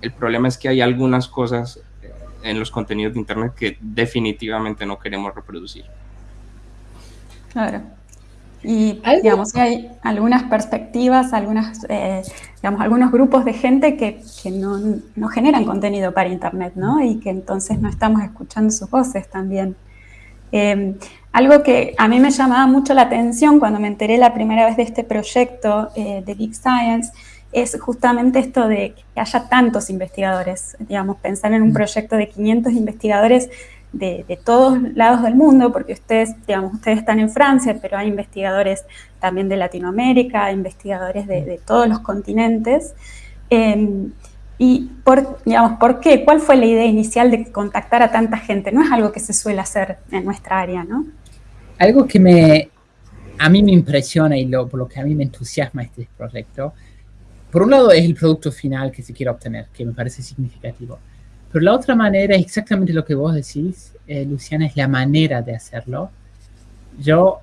el problema es que hay algunas cosas en los contenidos de Internet que definitivamente no queremos reproducir. Claro. Y digamos, hay algunas perspectivas, algunas, eh, digamos, algunos grupos de gente que, que no, no, generan contenido para Internet, ¿no? Y que entonces no estamos escuchando sus voces también. Eh, algo que a mí me llamaba mucho la atención cuando me enteré la primera vez de este proyecto eh, de Big Science es justamente esto de que haya tantos investigadores, digamos, pensar en un mm. proyecto de 500 investigadores de, todos lados del mundo, porque ustedes, digamos, ustedes están en Francia, pero hay investigadores también de Latinoamérica, investigadores de, todos los continentes. Em, y, por, digamos, ¿por qué? ¿Cuál fue la idea inicial de contactar a tanta gente? No es algo que se suele hacer en nuestra área, ¿no? algo que me, a mí me impresiona y lo, por lo que a mí me entusiasma este proyecto, por un lado es el producto final que se quiere obtener, que me parece significativo. Pero la otra manera es exactamente lo que vos decís, eh, Luciana, es la manera de hacerlo. Yo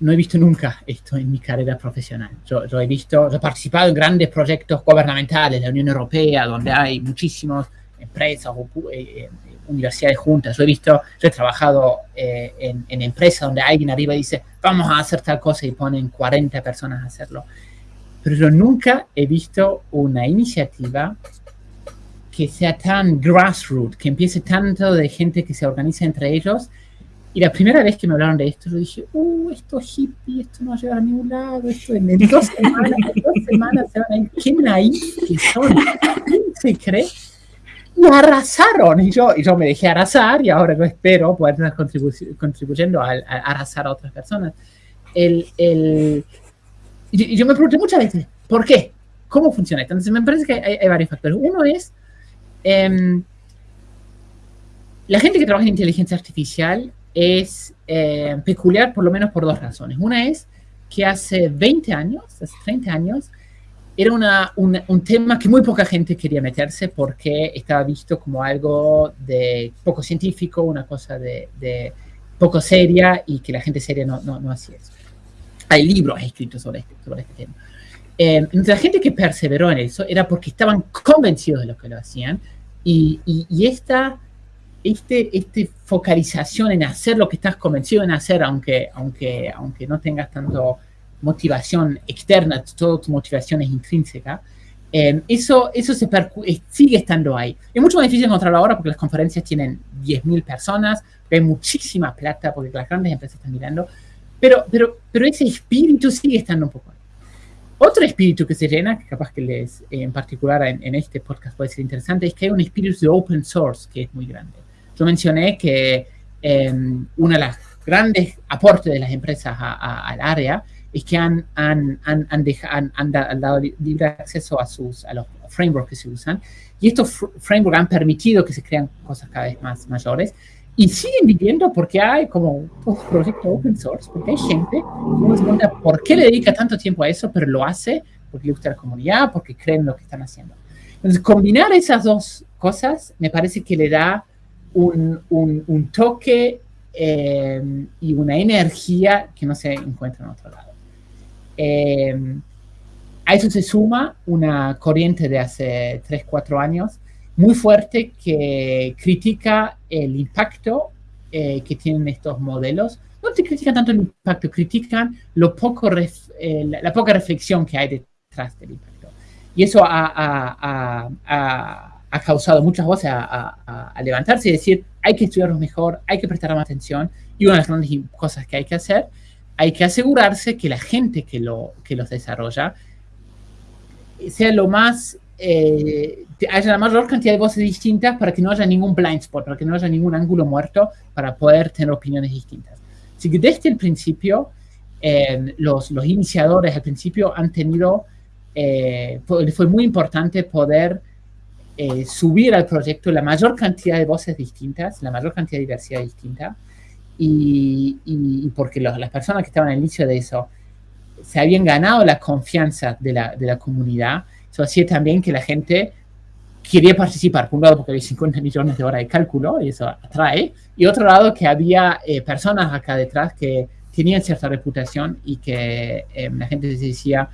no he visto nunca esto en mi carrera profesional. Yo, yo he visto, yo he participado en grandes proyectos gubernamentales de la Unión Europea, donde hay muchísimas empresas o eh, eh universidades juntas. Yo he visto, yo he trabajado eh, en, en, empresas donde alguien arriba dice, vamos a hacer tal cosa y ponen 40 personas a hacerlo. Pero yo nunca he visto una iniciativa que sea tan grassroots, que empiece tanto de gente que se organiza entre ellos. Y la primera vez que me hablaron de esto, yo dije, uh, esto es hippie, esto no va a a ningún lado, esto en, dos semanas, en dos semanas se van a ir, qué naif que son, ¿quién se cree? y arrasaron. Y yo, y yo me dejé arrasar y ahora yo espero poder estar contribuyendo a, arrasar a otras personas. El, el, y yo me pregunté muchas veces, ¿por qué? ¿Cómo funciona esto? Entonces me parece que hay, varios factores. Uno es, em, la gente que trabaja en inteligencia artificial es eh, peculiar por lo menos por dos razones. Una es que hace 20 años, hace 30 años, era una, un tema que muy poca gente quería meterse porque estaba visto como algo de poco científico, una cosa de, de poco seria y que la gente seria no, no, no hacía eso. Hay libros escritos sobre este, sobre este tema. Eh, la gente que perseveró en eso era porque estaban convencidos de lo que lo hacían y, y, y esta, este, este focalización en hacer lo que estás convencido en hacer, aunque, aunque, aunque no tengas tanto motivación externa, toda tu motivación es intrínseca, eh, eso, eso se sigue estando ahí. Es mucho más difícil encontrarlo ahora porque las conferencias tienen 10.000 personas, hay muchísima plata porque las grandes empresas están mirando, pero, pero, pero ese espíritu sigue estando un poco. Otro espíritu que se llena, que capaz que les, en particular en, este podcast puede ser interesante, es que hay un espíritu de open source que es muy grande. Yo mencioné que eh, una de las grandes aportes de las empresas al área es que han, han, han, han, dado libre acceso a, sus, a los frameworks que se usan, y estos frameworks han permitido que se crean cosas cada vez más mayores, y siguen viviendo porque hay como un proyecto open source, porque hay gente que no se pregunta por qué le dedica tanto tiempo a eso, pero lo hace porque le gusta la comunidad, porque creen en lo que están haciendo. Entonces, combinar esas dos cosas me parece que le da un, un, un toque eh, y una energía que no se encuentra en otro lado. Eh, a eso se suma una corriente de hace 3, 4 años muy fuerte que critica el impacto eh, que tienen estos modelos. No te critican tanto el impacto, critican lo poco la, poca reflexión que hay detrás del impacto. Y eso ha, ha causado muchas voces a, levantarse y decir, hay que estudiarlos mejor, hay que prestar más atención, y una de las grandes cosas que hay que hacer, hay que asegurarse que la gente que, lo, que los desarrolla sea lo más, eh, haya la mayor cantidad de voces distintas para que no haya ningún blind spot, para que no haya ningún ángulo muerto para poder tener opiniones distintas. Así que desde el principio, eh, los, los, iniciadores al principio han tenido, eh, fue muy importante poder eh, subir al proyecto la mayor cantidad de voces distintas, la mayor cantidad de diversidad distinta, y, y, porque las personas que estaban al inicio de eso se habían ganado la confianza de la, de la comunidad, eso hacía también que la gente quería participar, por un lado porque había 50 millones de horas de cálculo, y eso atrae, y otro lado que había eh, personas acá detrás que tenían cierta reputación y que eh, la gente decía,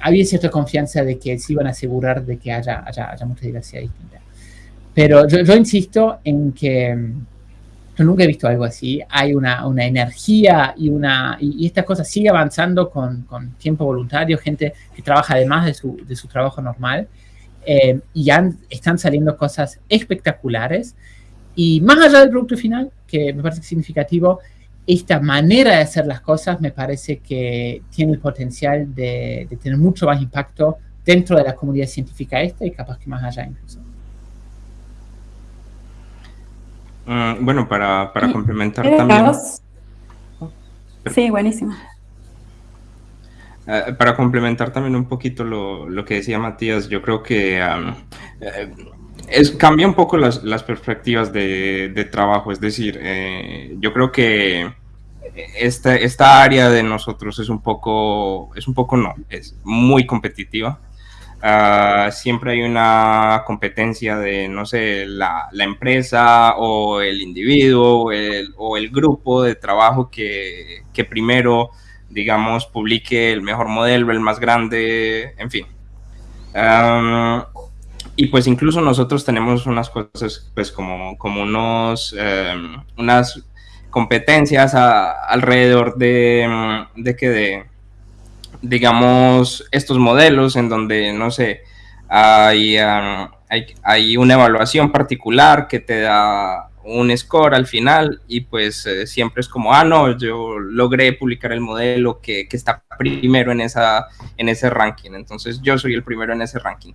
había cierta confianza de que se iban a asegurar de que haya, haya, haya mucha diversidad distinta. Pero yo, yo, insisto en que mm, yo nunca he visto algo así. Hay una, una energía y, una, y, esta cosa sigue avanzando con, con, tiempo voluntario, gente que trabaja además de su, de su trabajo normal. Eh, y ya están saliendo cosas espectaculares. Y más allá del producto final, que me parece significativo, esta manera de hacer las cosas me parece que tiene el potencial de, tener mucho más impacto dentro de la comunidad científica esta y capaz que más allá incluso. Mm, bueno, para, para complementar también... Sí, buenísimo. Eh, para complementar también un poquito lo, lo, que decía Matías, yo creo que eh, es, cambia un poco las, las perspectivas de, de, trabajo. Es decir, eh, yo creo que esta, esta área de nosotros es un poco, es un poco no, es muy competitiva. Uh, siempre hay una competencia de, no sé, la, empresa o el individuo o el, grupo de trabajo que, primero, digamos, publique el mejor modelo, el más grande, en fin. Um, y pues incluso nosotros tenemos unas cosas, pues como, como unos, um, unas competencias alrededor de, de que de, digamos, estos modelos en donde, no sé, hay, hay, hay, una evaluación particular que te da un score al final y pues eh, siempre es como, ah, no, yo logré publicar el modelo que, que, está primero en, esa, en ese ranking, entonces yo soy el primero en ese ranking.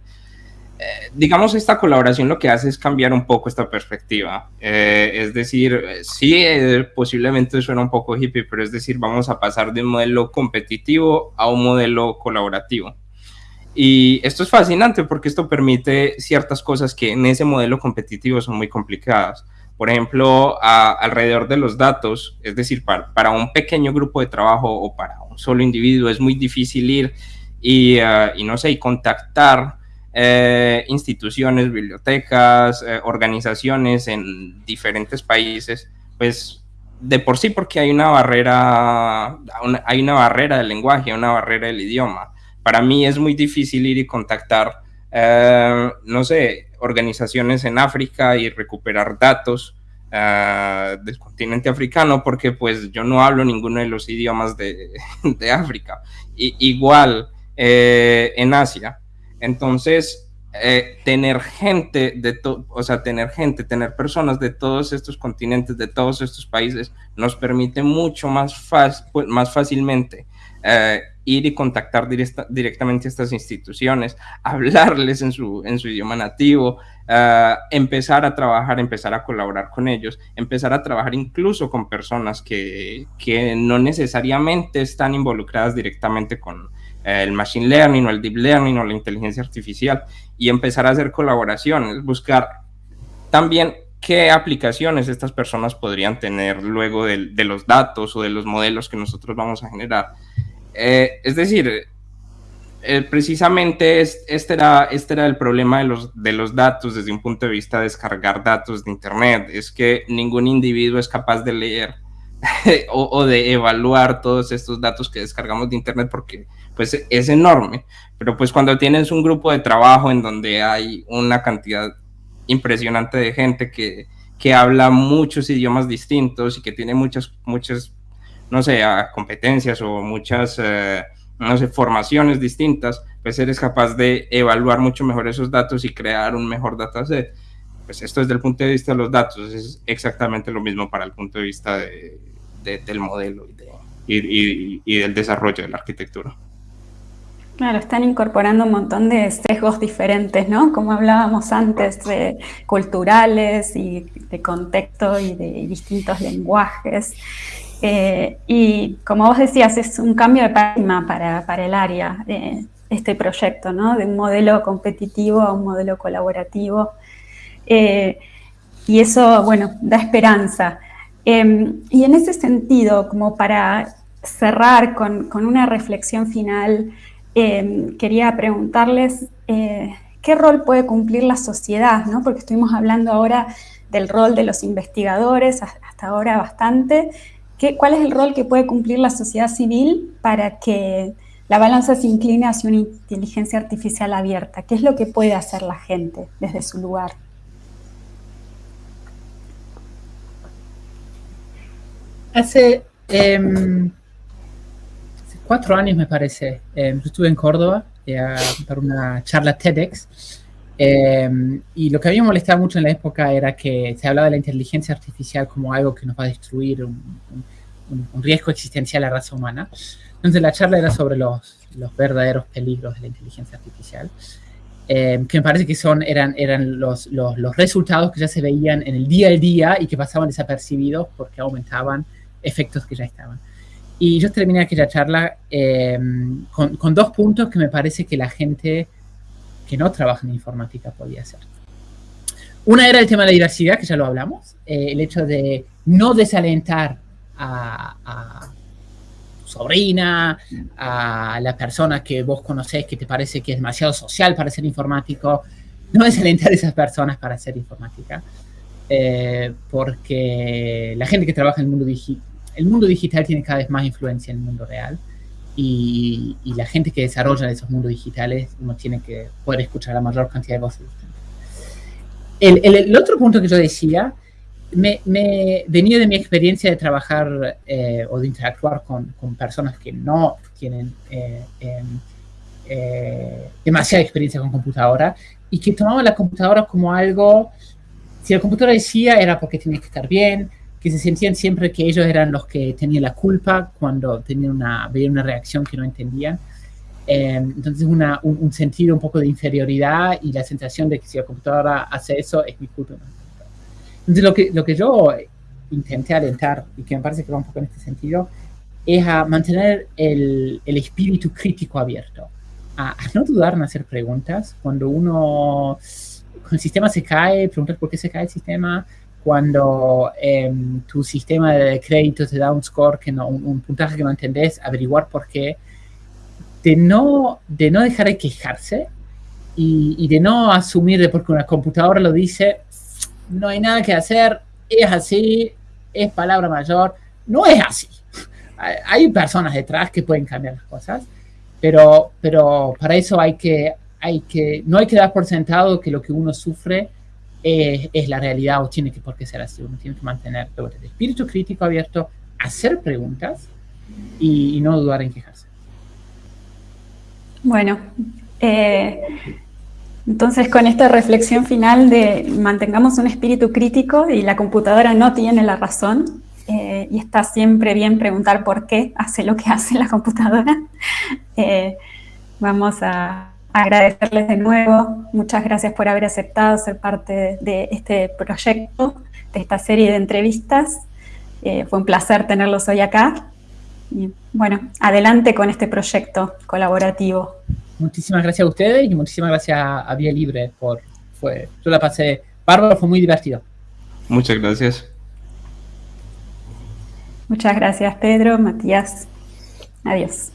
Eh, digamos, esta colaboración lo que hace es cambiar un poco esta perspectiva. Eh, es decir, eh, sí, posiblemente suena un poco hippie, pero es decir, vamos a pasar de un modelo competitivo a un modelo colaborativo. Y esto es fascinante porque esto permite ciertas cosas que en ese modelo competitivo son muy complicadas. Por ejemplo, alrededor de los datos, es decir, para, para, un pequeño grupo de trabajo o para un solo individuo es muy difícil ir y, uh, y no sé, y contactar eh, instituciones, bibliotecas, eh, organizaciones en diferentes países, pues de por sí porque hay una barrera, hay una barrera del lenguaje, una barrera del idioma. Para mí es muy difícil ir y contactar, eh, no sé, organizaciones en África y recuperar datos del continente africano porque pues yo no hablo ninguno de los idiomas de, de África. Y, igual en Asia. Entonces, eh, tener gente de todo, o sea, tener gente, tener personas de todos estos continentes, de todos estos países, nos permite mucho más, más fácilmente eh, ir y contactar directamente a estas instituciones, hablarles en su, idioma nativo, eh, empezar a trabajar, empezar a colaborar con ellos, empezar a trabajar incluso con personas que, que no necesariamente están involucradas directamente con el machine learning o el deep learning o la inteligencia artificial y empezar a hacer colaboraciones, buscar también qué aplicaciones estas personas podrían tener luego de, de los datos o de los modelos que nosotros vamos a generar. Eh, es decir, eh, precisamente este, era, este era el problema de los, de los datos desde un punto de vista de descargar datos de Internet, es que ningún individuo es capaz de leer o, de evaluar todos estos datos que descargamos de Internet porque pues es enorme, pero pues cuando tienes un grupo de trabajo en donde hay una cantidad impresionante de gente que, que habla muchos idiomas distintos y que tiene muchas, muchas no sé, competencias o muchas, eh, no sé, formaciones distintas, pues eres capaz de evaluar mucho mejor esos datos y crear un mejor dataset. Pues esto desde el punto de vista de los datos es exactamente lo mismo para el punto de vista de, del modelo y del desarrollo de la arquitectura. Claro, están incorporando un montón de sesgos diferentes, ¿no? Como hablábamos antes, de culturales y de contexto y de distintos lenguajes. Eh, y como vos decías, es un cambio de paradigma para, para el área, de este proyecto, ¿no? de un modelo competitivo a un modelo colaborativo. Eh, y eso, bueno, da esperanza. Em, y en ese sentido, como para cerrar con, con una reflexión final, em, quería preguntarles eh, qué rol puede cumplir la sociedad, ¿no? porque estuvimos hablando ahora del rol de los investigadores, hasta ahora bastante, ¿Cuál es el rol que puede cumplir la sociedad civil para que la balanza se incline hacia una inteligencia artificial abierta? ¿Qué es lo que puede hacer la gente desde su lugar? Hace, em, cuatro años, me parece, em, yo estuve en Córdoba eh, para una charla TEDx Em, y lo que a mí me molestaba mucho en la época era que se hablaba de la inteligencia artificial como algo que nos va a destruir, un, riesgo existencial a la raza humana. Entonces la charla era sobre los, los verdaderos peligros de la inteligencia artificial, em, que me parece que son, eran, eran los, los, los, resultados que ya se veían en el día a día y que pasaban desapercibidos porque aumentaban efectos que ya estaban. Y yo terminé aquella charla em, con, con dos puntos que me parece que la gente que no trabajan en informática podía hacer. Una era el tema de la diversidad, que ya lo hablamos, eh, el hecho de no desalentar a, a, tu sobrina, a la persona que vos conocés que te parece que es demasiado social para ser informático, no desalentar a esas personas para ser informática, eh, porque la gente que trabaja en el mundo digital, el mundo digital tiene cada vez más influencia en el mundo real, y, la gente que desarrolla esos mundos digitales uno tiene que poder escuchar la mayor cantidad de voces El, el, otro punto que yo decía me, me, venía de mi experiencia de trabajar eh, o de interactuar con, con, personas que no tienen eh, em, eh, demasiada experiencia con computadora y que tomaban la computadora como algo, si la computadora decía era porque tenía que estar bien, que se sentían siempre que ellos eran los que tenían la culpa cuando tenían una, veían una reacción que no entendían. Eh, entonces una, un, sentido un poco de inferioridad y la sensación de que si la computadora hace eso es mi culpa. Entonces lo que, lo que yo intenté alentar y que me parece que va un poco en este sentido es a mantener el, el espíritu crítico abierto, a, a, no dudar en hacer preguntas. Cuando uno, cuando el sistema se cae, preguntar por qué se cae el sistema, cuando em, tu sistema de crédito te da un score, que no, un, puntaje que no entendés, averiguar por qué, de no, de no dejar de quejarse y, de no asumir de porque una computadora lo dice, no hay nada que hacer, es así, es palabra mayor, no es así. Hay personas detrás que pueden cambiar las cosas, pero, pero para eso hay que, hay que, no hay que dar por sentado que lo que uno sufre es, la realidad o tiene que por qué ser así. Uno tiene que mantener el espíritu crítico abierto, hacer preguntas y, no dudar en quejarse. Bueno, eh, entonces con esta reflexión final de mantengamos un espíritu crítico y la computadora no tiene la razón, eh, y está siempre bien preguntar por qué hace lo que hace la computadora. Eh, vamos a agradecerles de nuevo. Muchas gracias por haber aceptado ser parte de este proyecto, de esta serie de entrevistas. Eh, fue un placer tenerlos hoy acá. Y bueno, adelante con este proyecto colaborativo. Muchísimas gracias a ustedes y muchísimas gracias a Vía Libre por... Fue, yo la pasé bárbaro, fue muy divertido. Muchas gracias. Muchas gracias, Pedro, Matías. Adiós.